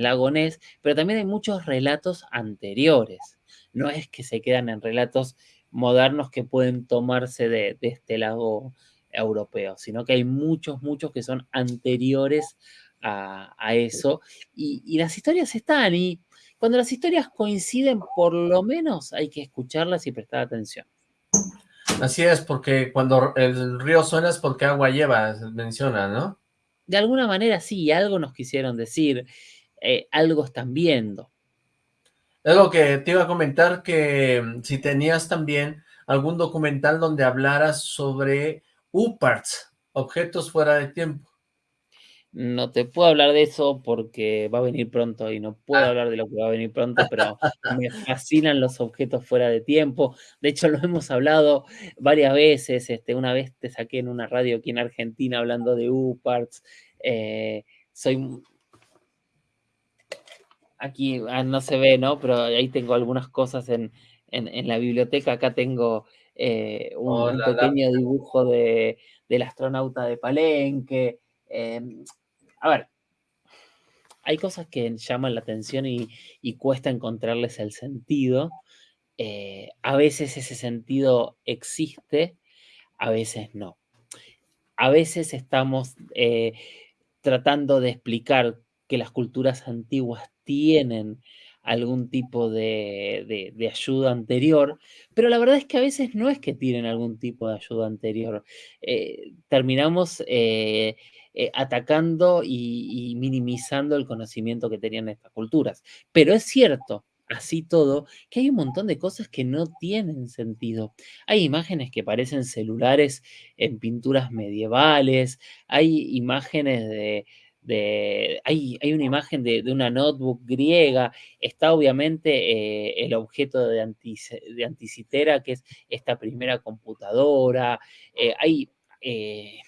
lago Ness, pero también hay muchos relatos anteriores. No es que se quedan en relatos modernos que pueden tomarse de, este lago europeo, sino que hay muchos, muchos que son anteriores a, eso. Y, las historias están, y cuando las historias coinciden, por lo menos hay que escucharlas y prestar atención. Así es, porque cuando el río suena es porque agua lleva, menciona, ¿no? De alguna manera sí, algo nos quisieron decir, eh, algo están viendo. Algo que te iba a comentar que mm, si tenías también algún documental donde hablaras sobre UPARTS, objetos fuera de tiempo. No te puedo hablar de eso porque va a venir pronto y no puedo ah. hablar de lo que va a venir pronto, pero me fascinan los objetos fuera de tiempo. De hecho, lo hemos hablado varias veces. Este, una vez te saqué en una radio aquí en Argentina hablando de UParts. Eh, soy... Aquí ah, no se ve, ¿no? Pero ahí tengo algunas cosas en, la biblioteca. Acá tengo eh, un, pequeño dibujo de, del astronauta de Palenque. Em, a ver, hay cosas que llaman la atención y, cuesta encontrarles el sentido. Eh, a veces ese sentido existe, a veces no. A veces estamos eh, tratando de explicar que las culturas antiguas tienen algún tipo de, ayuda anterior, pero la verdad es que a veces no es que tienen algún tipo de ayuda anterior. Eh, terminamos eh, atacando y, minimizando el conocimiento que tenían estas culturas. Pero es cierto, así todo, que hay un montón de cosas que no tienen sentido. Hay imágenes que parecen celulares en pinturas medievales, hay imágenes de, hay, hay, una imagen de, una notebook griega, está obviamente eh, el objeto de, Anticitera, que es esta primera computadora, eh, hay eh,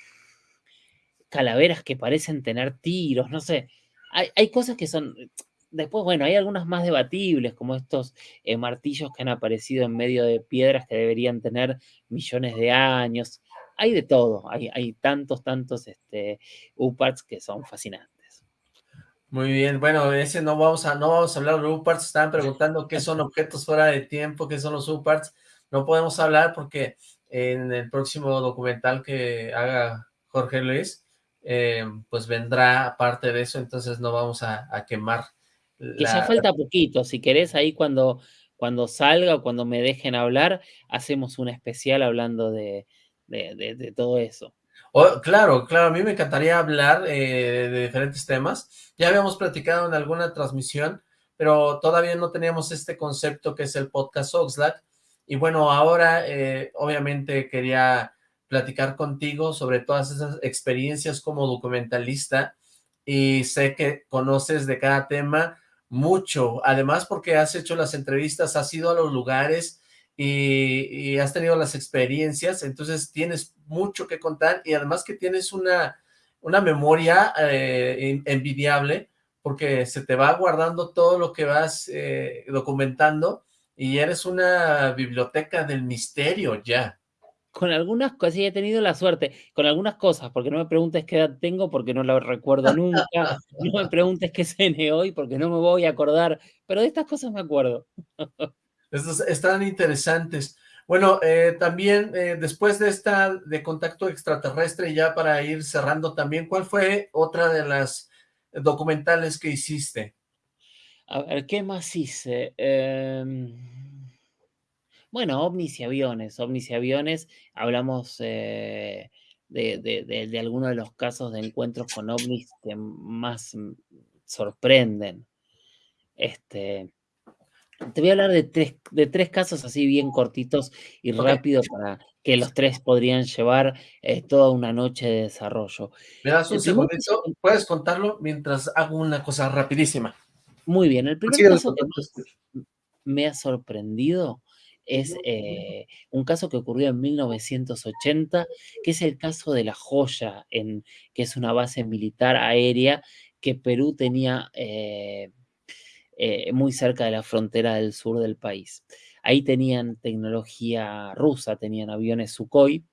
calaveras que parecen tener tiros, no sé, hay, hay cosas que son Después, bueno, hay algunas más debatibles, como estos eh, martillos que han aparecido en medio de piedras que deberían tener millones de años. Hay de todo, hay, hay tantos, tantos este, UPARTs que son fascinantes. Muy bien, bueno, ese no vamos a, no vamos a hablar de UPARTs, estaban preguntando qué son objetos fuera de tiempo, qué son los UPARTs, no podemos hablar porque en el próximo documental que haga Jorge Luis, eh, pues vendrá parte de eso, entonces no vamos a, a quemar que ya falta poquito, si querés, ahí cuando, cuando salga o cuando me dejen hablar, hacemos un especial hablando de, de, de, de todo eso. Oh, claro, claro, a mí me encantaría hablar eh, de diferentes temas. Ya habíamos platicado en alguna transmisión, pero todavía no teníamos este concepto que es el podcast Oxlack. Y bueno, ahora eh, obviamente quería platicar contigo sobre todas esas experiencias como documentalista y sé que conoces de cada tema mucho, además porque has hecho las entrevistas, has ido a los lugares y, has tenido las experiencias, entonces tienes mucho que contar y además que tienes una, una memoria eh, envidiable porque se te va guardando todo lo que vas eh, documentando y eres una biblioteca del misterio ya con algunas cosas, sí he tenido la suerte, con algunas cosas, porque no me preguntes qué edad tengo, porque no la recuerdo nunca, no me preguntes qué cené hoy, porque no me voy a acordar, pero de estas cosas me acuerdo. Estos están interesantes. Bueno, eh, también eh, después de esta de contacto extraterrestre, ya para ir cerrando también, ¿cuál fue otra de las documentales que hiciste? A ver, ¿qué más hice? Eh... Bueno, ovnis y aviones, ovnis y aviones, hablamos eh, de, de, de, de, algunos de los casos de encuentros con ovnis que más sorprenden. Este, te voy a hablar de tres, de tres casos así bien cortitos y okay. rápidos para que los tres podrían llevar eh, toda una noche de desarrollo. Me das un segundito, puedes contarlo mientras hago una cosa rapidísima. Muy bien, el primer sí, caso que más me ha sorprendido es eh, un caso que ocurrió en 1980, que es el caso de La Joya, en, que es una base militar aérea que Perú tenía eh, eh, muy cerca de la frontera del sur del país. Ahí tenían tecnología rusa, tenían aviones Sukhoi,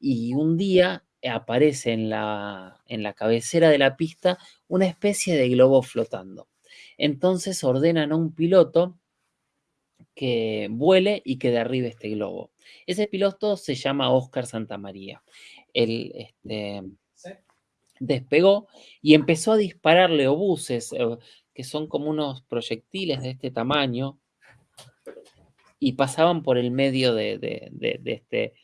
y un día aparece en la, en la cabecera de la pista una especie de globo flotando. Entonces ordenan a un piloto que vuele y que derribe este globo. Ese piloto se llama Oscar Santamaría. Él este, despegó y empezó a dispararle obuses, eh, que son como unos proyectiles de este tamaño, y pasaban por el medio de, de, de, de este,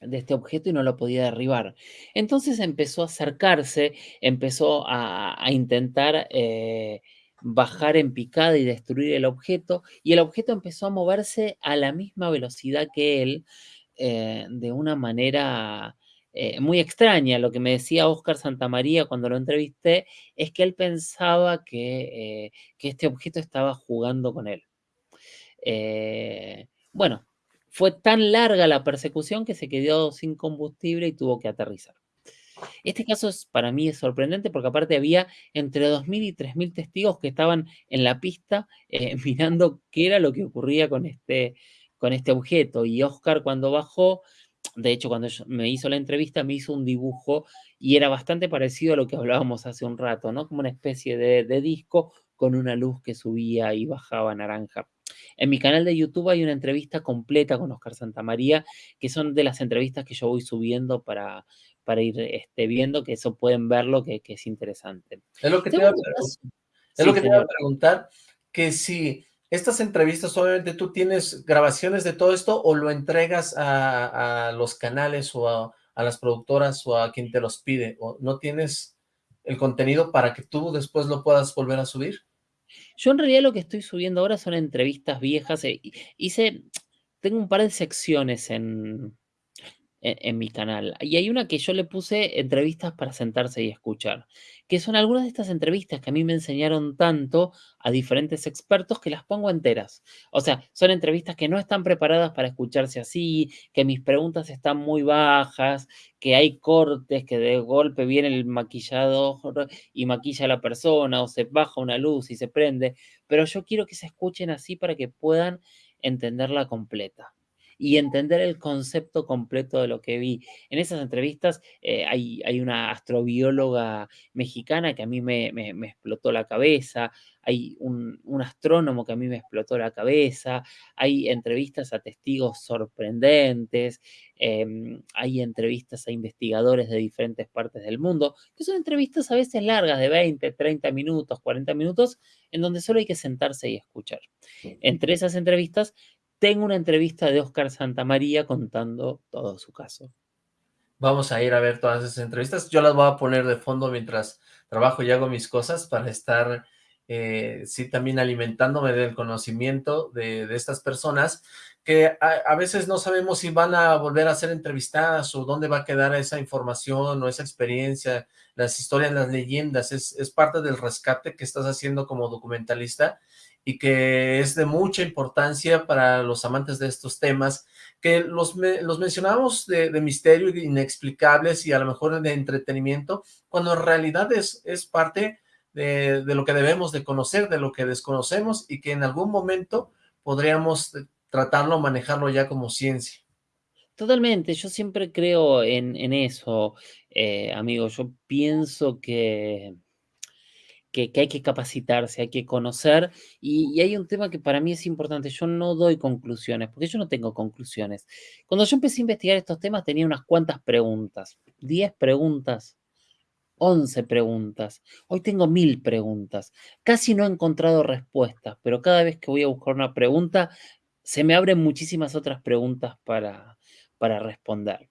de este objeto y no lo podía derribar. Entonces empezó a acercarse, empezó a, a intentar eh, bajar en picada y destruir el objeto, y el objeto empezó a moverse a la misma velocidad que él, eh, de una manera eh, muy extraña. Lo que me decía Oscar Santamaría cuando lo entrevisté es que él pensaba que, eh, que este objeto estaba jugando con él. Bueno, fue tan larga la persecución que se quedó sin combustible y tuvo que aterrizar. Este caso es, para mí es sorprendente porque aparte había entre 2.000 y 3.000 testigos que estaban en la pista eh, mirando qué era lo que ocurría con este, con este objeto. Y Oscar cuando bajó, de hecho cuando me hizo la entrevista me hizo un dibujo y era bastante parecido a lo que hablábamos hace un rato, ¿no? Como una especie de, de disco con una luz que subía y bajaba naranja. En mi canal de YouTube hay una entrevista completa con Oscar Santamaría, que son de las entrevistas que yo voy subiendo para, para ir este, viendo, que eso pueden verlo, que, que es interesante. Es lo que te iba a, es sí, lo que te iba a preguntar, que si estas entrevistas, obviamente tú tienes grabaciones de todo esto o lo entregas a, a los canales o a, a las productoras o a quien te los pide? ¿O no tienes el contenido para que tú después lo puedas volver a subir? Yo en realidad lo que estoy subiendo ahora son entrevistas viejas. eh, hice, tengo un par de secciones en, en, mi canal. Y hay una que yo le puse entrevistas para sentarse y escuchar, que son algunas de estas entrevistas que a mí me enseñaron tanto a diferentes expertos que las pongo enteras. O sea, son entrevistas que no están preparadas para escucharse así, que mis preguntas están muy bajas, que hay cortes, que de golpe viene el maquillador y maquilla a la persona, o se baja una luz y se prende, pero yo quiero que se escuchen así para que puedan entenderla completa y entender el concepto completo de lo que vi. En esas entrevistas eh, hay, hay, una astrobióloga mexicana que a mí me, me, me explotó la cabeza, hay un, un, astrónomo que a mí me explotó la cabeza, hay entrevistas a testigos sorprendentes, eh, hay entrevistas a investigadores de diferentes partes del mundo, que son entrevistas a veces largas, de 20, 30 minutos, 40 minutos, en donde solo hay que sentarse y escuchar. Entre esas entrevistas tengo una entrevista de Oscar Santamaría contando todo su caso. Vamos a ir a ver todas esas entrevistas. Yo las voy a poner de fondo mientras trabajo y hago mis cosas para estar, eh, sí, también alimentándome del conocimiento de, estas personas que a, veces no sabemos si van a volver a ser entrevistadas o dónde va a quedar esa información o esa experiencia, las historias, las leyendas, es parte del rescate que estás haciendo como documentalista y que es de mucha importancia para los amantes de estos temas, que los, los mencionamos de, misterio, inexplicables y a lo mejor de entretenimiento, cuando en realidad es, es parte de, de, lo que debemos de conocer, de lo que desconocemos y que en algún momento podríamos tratarlo, manejarlo ya como ciencia. Totalmente, yo siempre creo en, en eso, eh, amigo, yo pienso que que, hay que capacitarse, hay que conocer, y, y, hay un tema que para mí es importante, yo no doy conclusiones, porque yo no tengo conclusiones. Cuando yo empecé a investigar estos temas tenía unas cuantas preguntas, 10 preguntas, 11 preguntas, hoy tengo mil preguntas, casi no he encontrado respuestas, pero cada vez que voy a buscar una pregunta, se me abren muchísimas otras preguntas para, para responder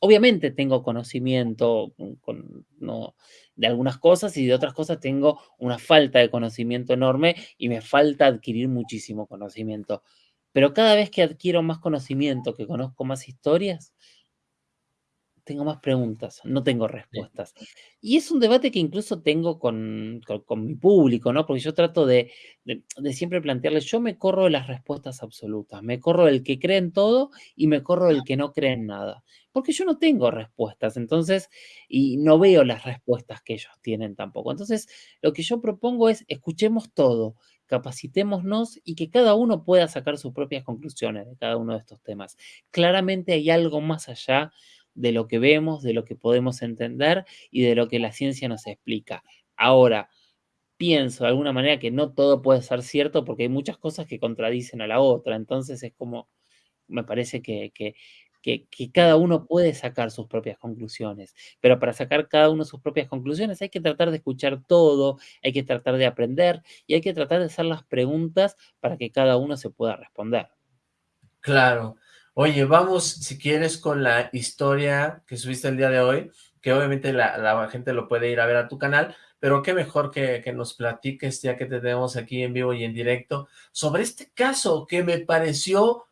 obviamente tengo conocimiento con, no, de algunas cosas y de otras cosas tengo una falta de conocimiento enorme y me falta adquirir muchísimo conocimiento. Pero cada vez que adquiero más conocimiento, que conozco más historias, tengo más preguntas, no tengo respuestas. Y es un debate que incluso tengo con, con, con mi público, ¿no? Porque yo trato de, de, de, siempre plantearles, yo me corro de las respuestas absolutas, me corro del que cree en todo y me corro del que no cree en nada. Porque yo no tengo respuestas, entonces, y no veo las respuestas que ellos tienen tampoco. Entonces, lo que yo propongo es, escuchemos todo, capacitémonos y que cada uno pueda sacar sus propias conclusiones de cada uno de estos temas. Claramente hay algo más allá de lo que vemos, de lo que podemos entender y de lo que la ciencia nos explica. Ahora, pienso de alguna manera que no todo puede ser cierto porque hay muchas cosas que contradicen a la otra, entonces es como, me parece que, que, que, que, cada uno puede sacar sus propias conclusiones, pero para sacar cada uno sus propias conclusiones hay que tratar de escuchar todo, hay que tratar de aprender y hay que tratar de hacer las preguntas para que cada uno se pueda responder. Claro, Oye, vamos, si quieres, con la historia que subiste el día de hoy, que obviamente la, gente lo puede ir a ver a tu canal, pero qué mejor que, que, nos platiques, ya que te tenemos aquí en vivo y en directo, sobre este caso que me pareció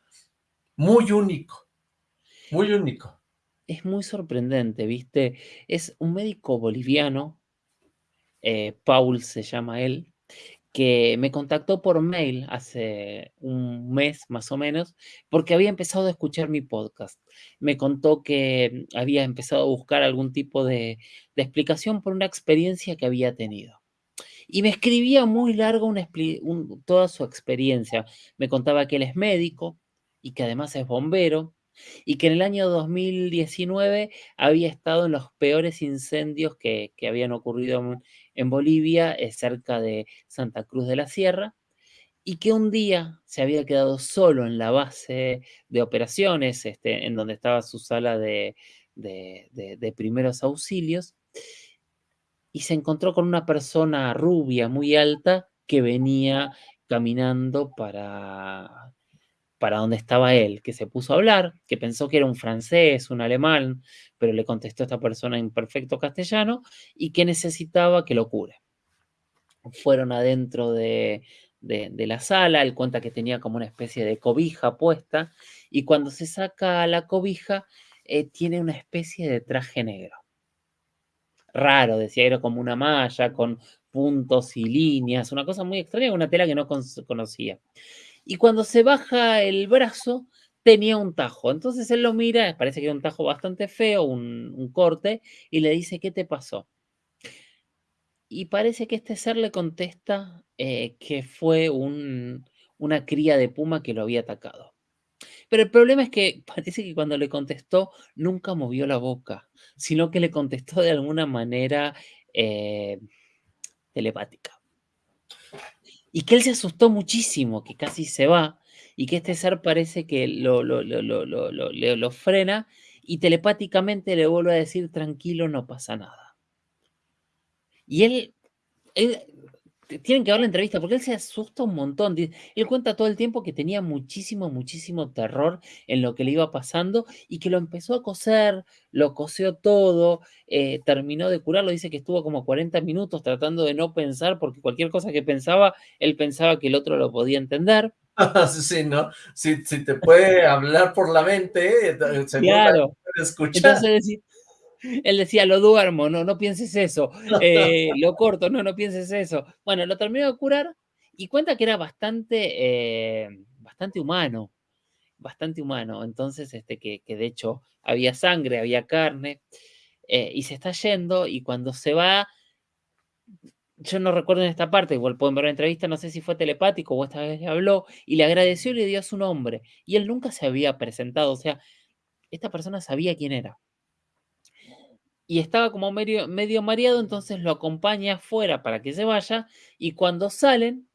muy único, muy único. Es muy sorprendente, ¿viste? Es un médico boliviano, eh, Paul se llama él, que me contactó por mail hace un mes más o menos, porque había empezado a escuchar mi podcast. Me contó que había empezado a buscar algún tipo de, explicación por una experiencia que había tenido. Y me escribía muy largo una, un, toda su experiencia. Me contaba que él es médico y que además es bombero, y que en el año 2019 había estado en los peores incendios que, que habían ocurrido en, en Bolivia, cerca de Santa Cruz de la Sierra, y que un día se había quedado solo en la base de operaciones, este, en donde estaba su sala de, de primeros auxilios, y se encontró con una persona rubia, muy alta, que venía caminando para para donde estaba él, que se puso a hablar, que pensó que era un francés, un alemán, pero le contestó esta persona en perfecto castellano y que necesitaba que lo cure. Fueron adentro de, la sala, él cuenta que tenía como una especie de cobija puesta y cuando se saca la cobija eh, tiene una especie de traje negro. Raro, decía, era como una malla con puntos y líneas, una cosa muy extraña, una tela que no conocía. Y cuando se baja el brazo, tenía un tajo. Entonces él lo mira, parece que era un tajo bastante feo, un, corte, y le dice, ¿qué te pasó? Y parece que este ser le contesta eh, que fue una cría de puma que lo había atacado. Pero el problema es que parece que cuando le contestó nunca movió la boca, sino que le contestó de alguna manera eh, telepática. Y que él se asustó muchísimo, que casi se va, y que este ser parece que lo, lo, lo, frena y telepáticamente le vuelve a decir, tranquilo, no pasa nada. Y él tienen que ver la entrevista porque él se asusta un montón. Él cuenta todo el tiempo que tenía muchísimo, muchísimo terror en lo que le iba pasando y que lo empezó a coser, lo coseó todo, eh, terminó de curarlo. Dice que estuvo como 40 minutos tratando de no pensar porque cualquier cosa que pensaba, él pensaba que el otro lo podía entender. sí, ¿no? Si, te puede hablar por la mente, eh, seguro claro. puede escuchar. Entonces, él decía, lo duermo, no, no pienses eso. Eh, lo corto, no, no pienses eso. Bueno, lo terminó de curar y cuenta que era bastante, eh, bastante humano, bastante humano. Entonces, este, que, de hecho había sangre, había carne, eh, y se está yendo, y cuando se va, yo no recuerdo en esta parte, igual pueden ver la entrevista, no sé si fue telepático o esta vez le habló, y le agradeció y le dio su nombre. Y él nunca se había presentado, o sea, esta persona sabía quién era y estaba como medio, medio mareado, entonces lo acompaña afuera para que se vaya y cuando salen,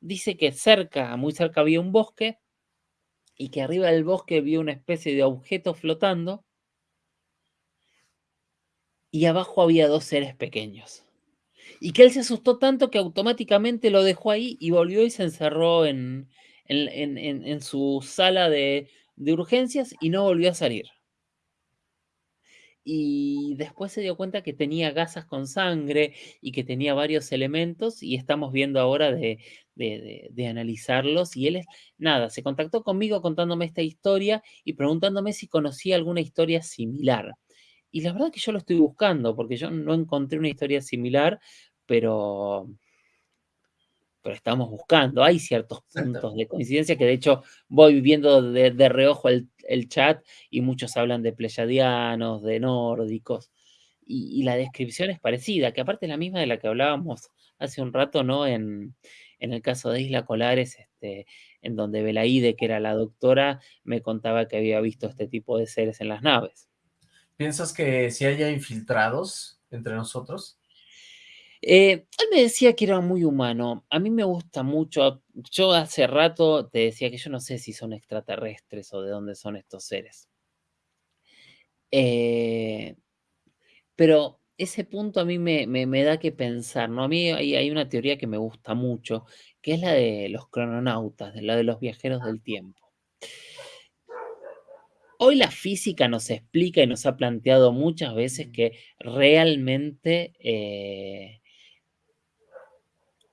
dice que cerca, muy cerca había un bosque y que arriba del bosque vio una especie de objeto flotando y abajo había dos seres pequeños. Y que él se asustó tanto que automáticamente lo dejó ahí y volvió y se encerró en, en, su sala de, de urgencias y no volvió a salir y después se dio cuenta que tenía gasas con sangre y que tenía varios elementos y estamos viendo ahora de, analizarlos y él nada, se contactó conmigo contándome esta historia y preguntándome si conocía alguna historia similar. Y la verdad que yo lo estoy buscando porque yo no encontré una historia similar, pero pero estamos buscando. Hay ciertos puntos de coincidencia que de hecho voy viendo de, reojo el, chat y muchos hablan de pleyadianos, de nórdicos, y, la descripción es parecida, que aparte es la misma de la que hablábamos hace un rato, ¿no? En, el caso de Isla Colares, este, en donde Belaide, que era la doctora, me contaba que había visto este tipo de seres en las naves. ¿Piensas que si haya infiltrados entre nosotros? Eh, él me decía que era muy humano. A mí me gusta mucho. Yo hace rato te decía que yo no sé si son extraterrestres o de dónde son estos seres. Eh, pero ese punto a mí me, da que pensar, ¿no? A mí hay, hay, una teoría que me gusta mucho, que es la de los crononautas, la de los viajeros del tiempo. Hoy la física nos explica y nos ha planteado muchas veces que realmente eh,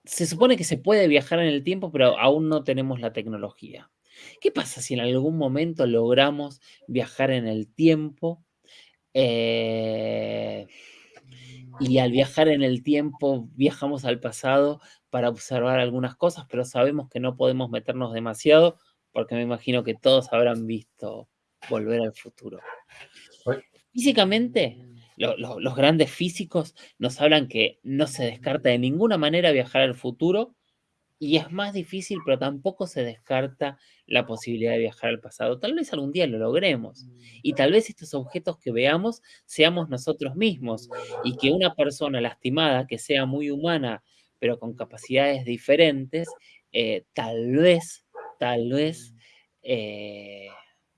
se supone que se puede viajar en el tiempo, pero aún no tenemos la tecnología. ¿Qué pasa si en algún momento logramos viajar en el tiempo? Eh, y al viajar en el tiempo viajamos al pasado para observar algunas cosas, pero sabemos que no podemos meternos demasiado porque me imagino que todos habrán visto Volver al futuro. Físicamente, los grandes físicos nos hablan que no se descarta de ninguna manera viajar al futuro y es más difícil, pero tampoco se descarta la posibilidad de viajar al pasado. Tal vez algún día lo logremos y tal vez estos objetos que veamos seamos nosotros mismos y que una persona lastimada, que sea muy humana, pero con capacidades diferentes, eh, tal vez, tal vez eh,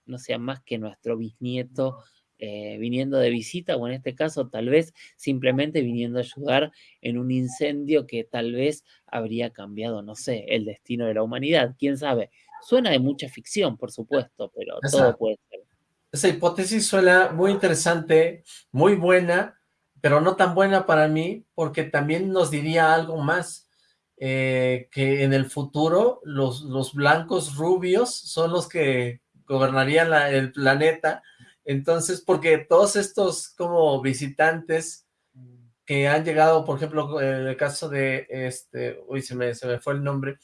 no sea más que nuestro bisnieto eh, viniendo de visita o en este caso tal vez simplemente viniendo a ayudar en un incendio que tal vez habría cambiado, no sé, el destino de la humanidad, quién sabe. Suena de mucha ficción, por supuesto, pero todo puede ser. Esa hipótesis suena muy interesante, muy buena, pero no tan buena para mí, porque también nos diría algo más, eh, que en el futuro los, los blancos rubios son los que gobernarían el planeta, entonces, porque todos estos como visitantes que han llegado, por ejemplo, en el caso de este, uy, se me, se me fue el nombre,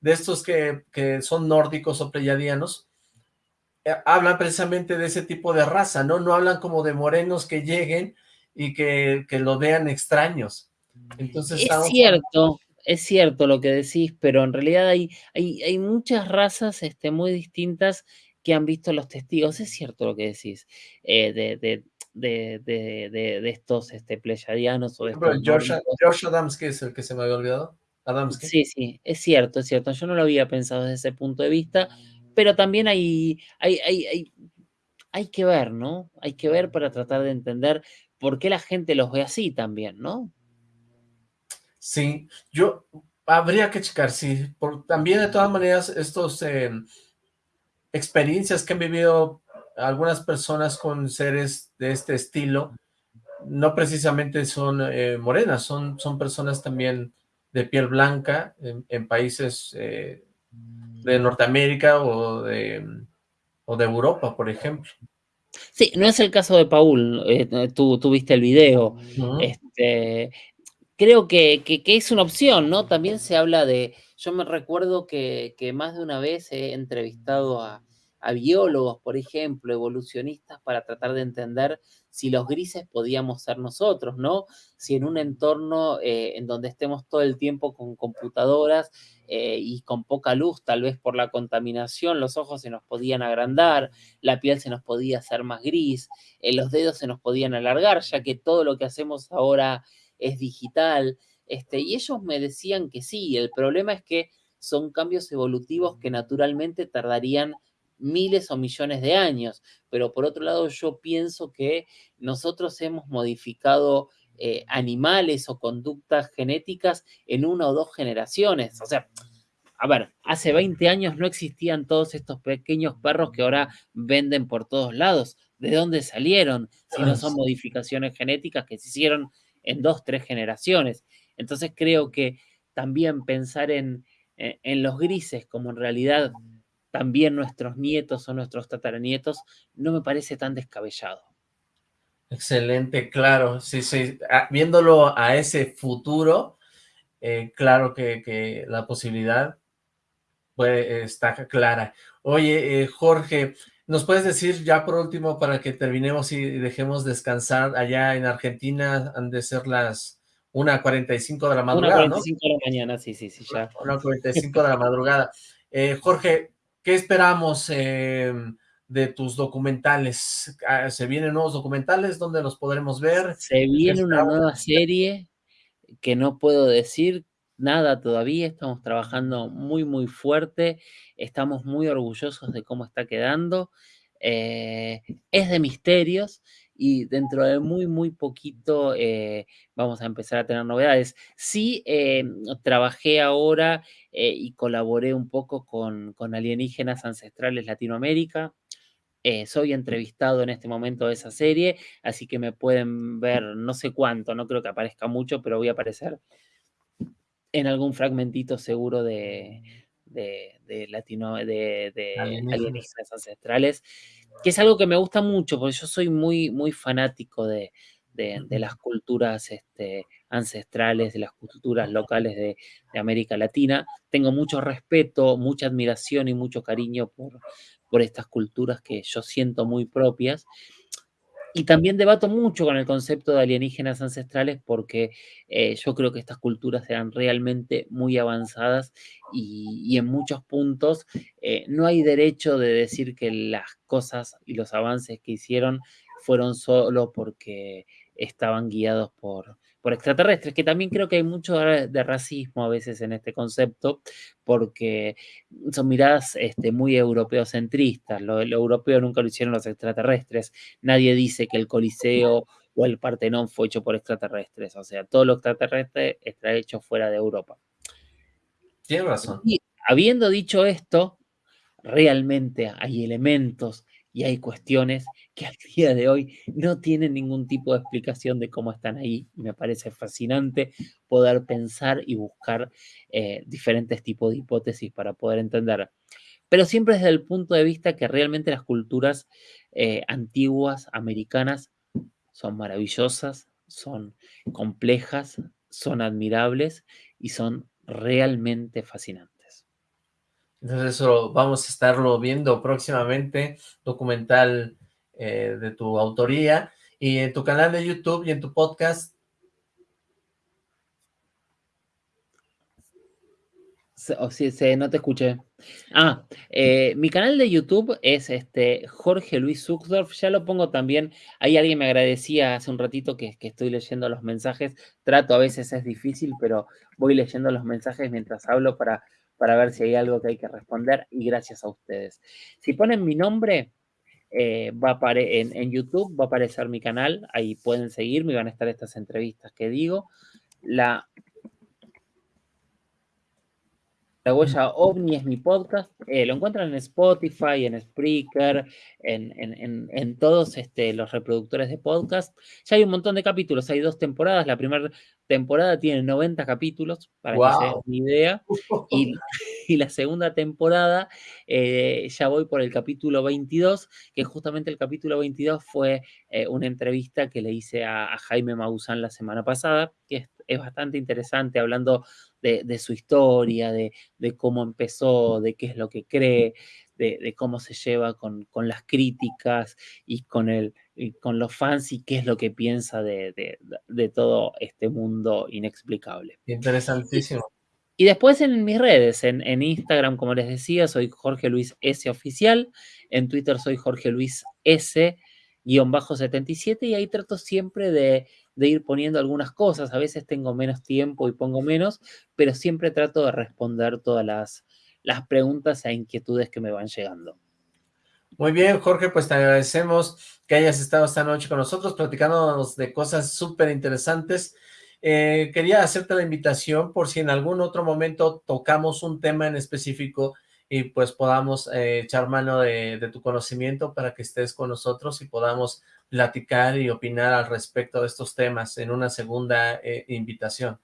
de estos que, que son nórdicos o pleyadianos, eh, hablan precisamente de ese tipo de raza, ¿no? No hablan como de morenos que lleguen y que, que lo vean extraños. Entonces, es cierto, es cierto lo que decís, pero en realidad hay, hay, hay muchas razas este, muy distintas que han visto los testigos. Es cierto lo que decís, eh, de, de, de, de, estos este, pleyadianos o de estos George, Adams, que es el que se me había olvidado. Adamski. Sí, sí, es cierto, es cierto. Yo no lo había pensado desde ese punto de vista, pero también hay, hay, hay, hay, hay que ver, ¿no? Hay que ver para tratar de entender por qué la gente los ve así también, ¿no? Sí, yo habría que checar, sí, por, también de todas maneras estos em, experiencias que han vivido algunas personas con seres de este estilo, no precisamente son eh, morenas, son, son personas también de piel blanca en, países eh, de Norteamérica o de, o de Europa, por ejemplo. Sí, no es el caso de Paul, eh, tú, viste el video, este, creo que, que, es una opción, ¿no? También se habla de, yo me recuerdo que, que más de una vez he entrevistado a, a biólogos, por ejemplo, evolucionistas, para tratar de entender si los grises podíamos ser nosotros, ¿no? Si en un entorno eh, en donde estemos todo el tiempo con computadoras eh, y con poca luz, tal vez por la contaminación, los ojos se nos podían agrandar, la piel se nos podía hacer más gris, eh, los dedos se nos podían alargar, ya que todo lo que hacemos ahora es digital. Este, y ellos me decían que sí, el problema es que son cambios evolutivos que naturalmente tardarían miles o millones de años, pero por otro lado yo pienso que nosotros hemos modificado eh, animales o conductas genéticas en una o dos generaciones. O sea, a ver, hace 20 años no existían todos estos pequeños perros que ahora venden por todos lados. ¿De dónde salieron? Si no son modificaciones genéticas que se hicieron en dos, tres generaciones. Entonces creo que también pensar en, en los grises como en realidad también nuestros nietos o nuestros tataranietos, no me parece tan descabellado. Excelente, claro, sí, sí, ah, viéndolo a ese futuro, eh, claro que, la posibilidad puede, está clara. Oye, eh, Jorge, ¿nos puedes decir ya por último para que terminemos y dejemos descansar allá en Argentina, han de ser las 1.45 de la madrugada, 1.45 de la mañana, sí, sí, sí, ya. 1.45 de la madrugada. Eh, Jorge, ¿Qué esperamos em, de tus documentales? Ah, ¿Se vienen nuevos documentales? ¿Dónde los podremos ver? Se viene una nueva serie que no puedo decir nada todavía, estamos trabajando muy, muy fuerte, estamos muy orgullosos de cómo está quedando. Eh, es de misterios y dentro de muy, muy poquito eh, vamos a empezar a tener novedades. Sí, eh, trabajé ahora y colaboré un poco con, con alienígenas ancestrales Latinoamérica. soy entrevistado en este momento de esa serie, así que me pueden ver no sé cuánto, no creo que aparezca mucho, pero voy a aparecer en algún fragmentito seguro de, de, latino, de, alienígenas. ancestrales, que es algo que me gusta mucho, porque yo soy muy, muy fanático de, las culturas este, ancestrales, de las culturas locales de, América Latina. Tengo mucho respeto, mucha admiración y mucho cariño por, por estas culturas que yo siento muy propias. Y también debato mucho con el concepto de alienígenas ancestrales porque eh, yo creo que estas culturas eran realmente muy avanzadas y, en muchos puntos eh, no hay derecho de decir que las cosas y los avances que hicieron fueron solo porque estaban guiados por, por extraterrestres, que también creo que hay mucho de racismo a veces en este concepto, porque son miradas este, muy europeocentristas. Lo, lo europeo nunca lo hicieron los extraterrestres. Nadie dice que el Coliseo o el Partenón fue hecho por extraterrestres. O sea, todo lo extraterrestre está hecho fuera de Europa. Tiene razón. Y habiendo dicho esto, realmente hay elementos y hay cuestiones que al día de hoy no tienen ningún tipo de explicación de cómo están ahí. Me parece fascinante poder pensar y buscar eh, diferentes tipos de hipótesis para poder entender. Pero siempre desde el punto de vista que realmente las culturas eh, antiguas, americanas, son maravillosas, son complejas, son admirables y son realmente fascinantes. Entonces eso vamos a estarlo viendo próximamente, documental eh, de tu autoría, y en tu canal de YouTube y en tu podcast. O si, no te escuché. Ah, eh, mi canal de YouTube es este Jorge Luis Zuckdorf, ya lo pongo también, ahí alguien me agradecía hace un ratito que, que, estoy leyendo los mensajes, trato, a veces es difícil, pero voy leyendo los mensajes mientras hablo para, para ver si hay algo que hay que responder y gracias a ustedes. Si ponen mi nombre, eh, va a en, en YouTube va a aparecer mi canal, ahí pueden seguirme van a estar estas entrevistas que digo. La La huella ovni es mi podcast. Eh, lo encuentran en Spotify, en Spreaker, en, todos este, los reproductores de podcast. Ya hay un montón de capítulos, hay dos temporadas. La primera temporada tiene 90 capítulos, para que se den una idea. Y, la segunda temporada, eh, ya voy por el capítulo 22, que justamente el capítulo 22 fue eh, una entrevista que le hice a, Jaime Maussan la semana pasada, que es bastante interesante, hablando de, su historia, de, cómo empezó, de qué es lo que cree, de, cómo se lleva con, las críticas y con, el, con los fans y qué es lo que piensa de, todo este mundo inexplicable. Interesantísimo. Y después en mis redes, en, en, Instagram, como les decía, soy Jorge Luis S. Oficial, en Twitter soy Jorge Luis S. 77 y ahí trato siempre de de ir poniendo algunas cosas. A veces tengo menos tiempo y pongo menos, pero siempre trato de responder todas las, las preguntas e inquietudes que me van llegando. Muy bien, Jorge, pues te agradecemos que hayas estado esta noche con nosotros platicándonos de cosas súper interesantes. Eh, quería hacerte la invitación por si en algún otro momento tocamos un tema en específico y pues podamos eh, echar mano de, de, tu conocimiento para que estés con nosotros y podamos platicar y opinar al respecto de estos temas en una segunda eh, invitación.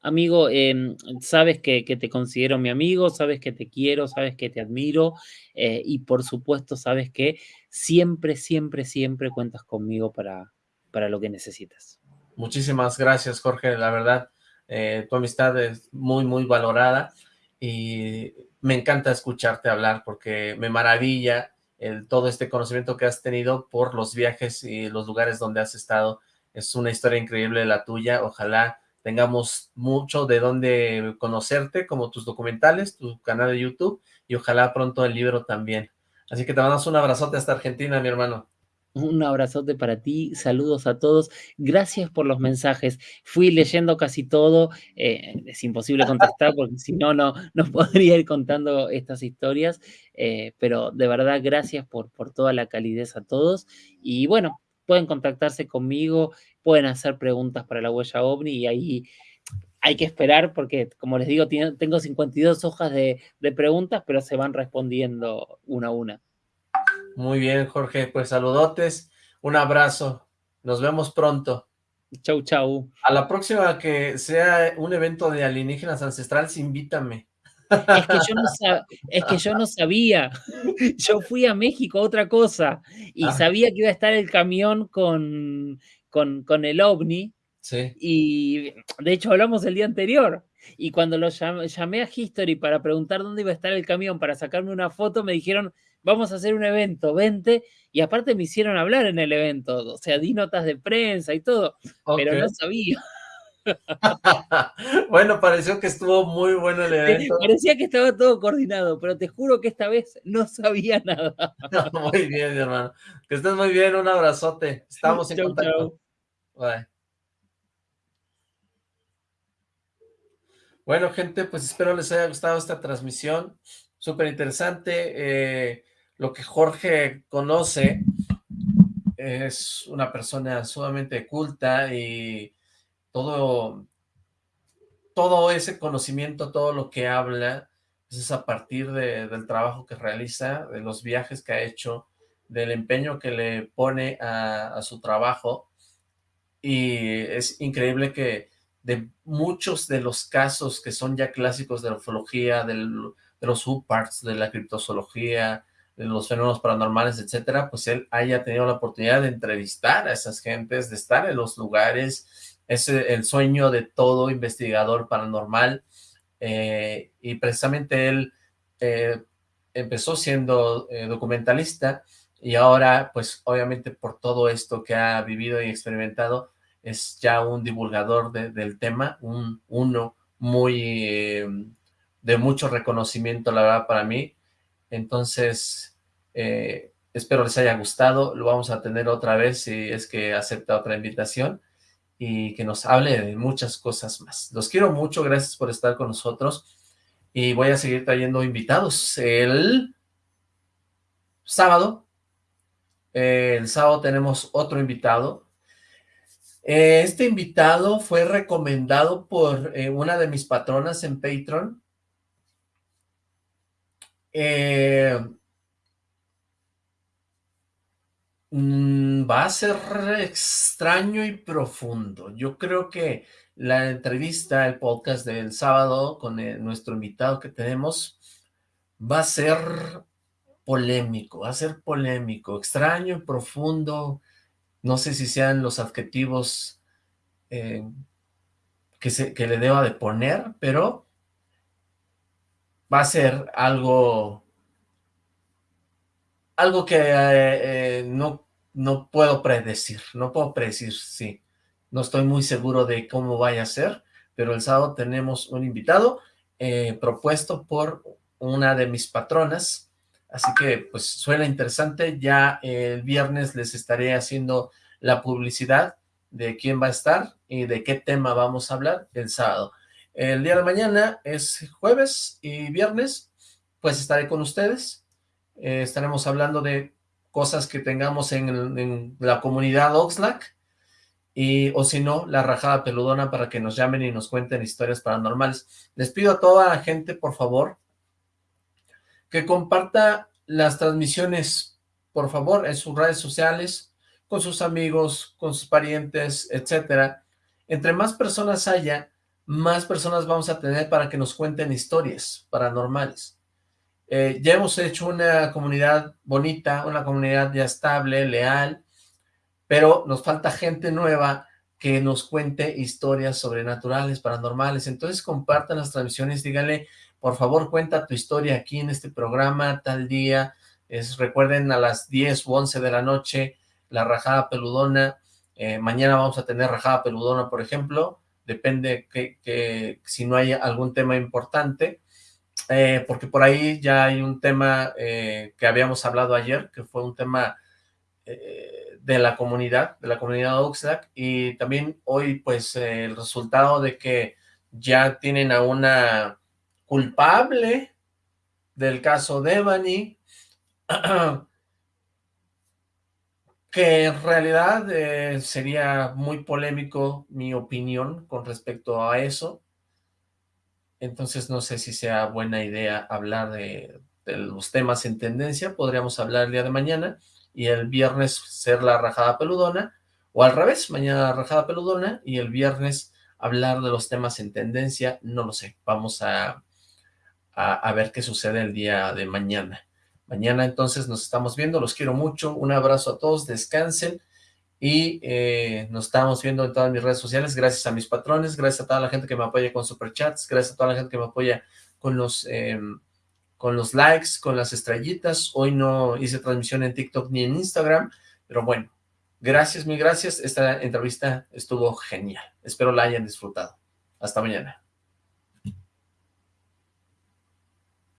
Amigo, em, sabes que, te considero mi amigo, sabes que te quiero, sabes que te admiro eh, y por supuesto sabes que siempre, siempre, siempre cuentas conmigo para, para lo que necesitas. Muchísimas gracias, Jorge, la verdad, eh, tu amistad es muy, muy valorada y me encanta escucharte hablar porque me maravilla todo este conocimiento que has tenido por los viajes y los lugares donde has estado. Es una historia increíble la tuya, ojalá tengamos mucho de dónde conocerte, como tus documentales, tu canal de YouTube, y ojalá pronto el libro también. Así que te mandamos un abrazote hasta Argentina, mi hermano. Un abrazote para ti, saludos a todos, gracias por los mensajes. Fui leyendo casi todo, eh, es imposible contestar porque si no, no, podría ir contando estas historias, eh, pero de verdad gracias por, por toda la calidez a todos. Y bueno, pueden contactarse conmigo, pueden hacer preguntas para la huella OVNI y ahí hay que esperar porque, como les digo, tengo 52 hojas de preguntas, pero se van respondiendo una a una. Muy bien, Jorge, pues saludotes, un abrazo, nos vemos pronto. Chau, chau. A la próxima que sea un evento de alienígenas ancestrales, invítame. Es que, yo no es que yo no sabía. Yo fui a México, otra cosa, y ah. sabía que iba a estar el camión con, con, con el ovni. Sí. Y de hecho hablamos el día anterior. Y cuando lo llamé a History para preguntar dónde iba a estar el camión para sacarme una foto, me dijeron, vamos a hacer un evento, vente, y aparte me hicieron hablar en el evento, o sea, di notas de prensa y todo, pero no sabía. bueno, pareció que estuvo muy bueno el evento. Parecía que estaba todo coordinado, pero te juro que esta vez no sabía nada. muy bien, mi hermano. Que estés muy bien, un abrazote. Estamos en contacto. Bueno, gente, pues espero les haya gustado esta transmisión. Súper interesante. Eh, lo que Jorge conoce es una persona sumamente culta y todo, todo ese conocimiento, todo lo que habla, es a partir del trabajo que realiza, de los viajes que ha hecho, del empeño que le pone a, su trabajo, y es increíble que de muchos de los casos que son ya clásicos de la ufología, de los subparts, de la criptozoología, los fenómenos paranormales, etcétera, pues él haya tenido la oportunidad de entrevistar a esas gentes, de estar en los lugares, es el sueño de todo investigador paranormal, eh, y precisamente él eh, empezó siendo eh, documentalista y ahora pues obviamente por todo esto que ha vivido y experimentado es ya un divulgador del tema, un uno muy de mucho reconocimiento la verdad para mí, entonces espero les haya gustado, lo vamos a tener otra vez si es que acepta otra invitación y que nos hable de muchas cosas más. Los quiero mucho, gracias por estar con nosotros y voy a seguir trayendo invitados. El sábado, el sábado tenemos otro invitado. Este invitado fue recomendado por eh, una de mis patronas en Patreon. Eh, Mm, va a ser extraño y profundo. Yo creo que la entrevista, el podcast del sábado con nuestro invitado que tenemos, va a ser polémico, va a ser polémico, extraño y profundo. No sé si sean los adjetivos eh, que, se, que le deba de poner, pero va a ser algo algo que eh, eh, no, no puedo predecir, no puedo predecir, sí. No estoy muy seguro de cómo vaya a ser, pero el sábado tenemos un invitado eh, propuesto por una de mis patronas, así que pues suena interesante, ya el viernes les estaré haciendo la publicidad de quién va a estar y de qué tema vamos a hablar el sábado. El día de mañana es jueves y viernes, pues estaré con ustedes, eh, estaremos hablando de cosas que tengamos en, la comunidad Oxlack, y, o si no, la rajada peludona para que nos llamen y nos cuenten historias paranormales. Les pido a toda la gente, por favor, que comparta las transmisiones, por favor, en sus redes sociales, con sus amigos, con sus parientes, etcétera. Entre más personas haya, más personas vamos a tener para que nos cuenten historias paranormales. Eh, ya hemos hecho una comunidad bonita, una comunidad ya estable, leal, pero nos falta gente nueva que nos cuente historias sobrenaturales, paranormales. Entonces compartan las transmisiones, díganle, por favor, cuenta tu historia aquí en este programa, tal día. Es, recuerden, a las 10 u 11 de la noche, la rajada peludona. Eh, mañana vamos a tener rajada peludona, por ejemplo. Depende que, si no hay algún tema importante. Eh, porque por ahí ya hay un tema eh, que habíamos hablado ayer, que fue un tema eh, de la comunidad, de la comunidad Oxlack, y también hoy pues el resultado de que ya tienen a una culpable del caso Devani, que en realidad sería muy polémico mi opinión con respecto a eso, entonces no sé si sea buena idea hablar de, los temas en tendencia, podríamos hablar el día de mañana, y el viernes ser la rajada peludona, o al revés, mañana la rajada peludona, y el viernes hablar de los temas en tendencia, no lo sé, vamos a, a ver qué sucede el día de mañana. Mañana entonces nos estamos viendo, los quiero mucho, un abrazo a todos, descansen, y eh, nos estamos viendo en todas mis redes sociales, gracias a mis patrones, gracias a toda la gente que me apoya con superchats, gracias a toda la gente que me apoya con los, em, con los likes, con las estrellitas, hoy no hice transmisión en TikTok ni en Instagram, pero bueno, gracias, mil gracias, esta entrevista estuvo genial, espero la hayan disfrutado, hasta mañana.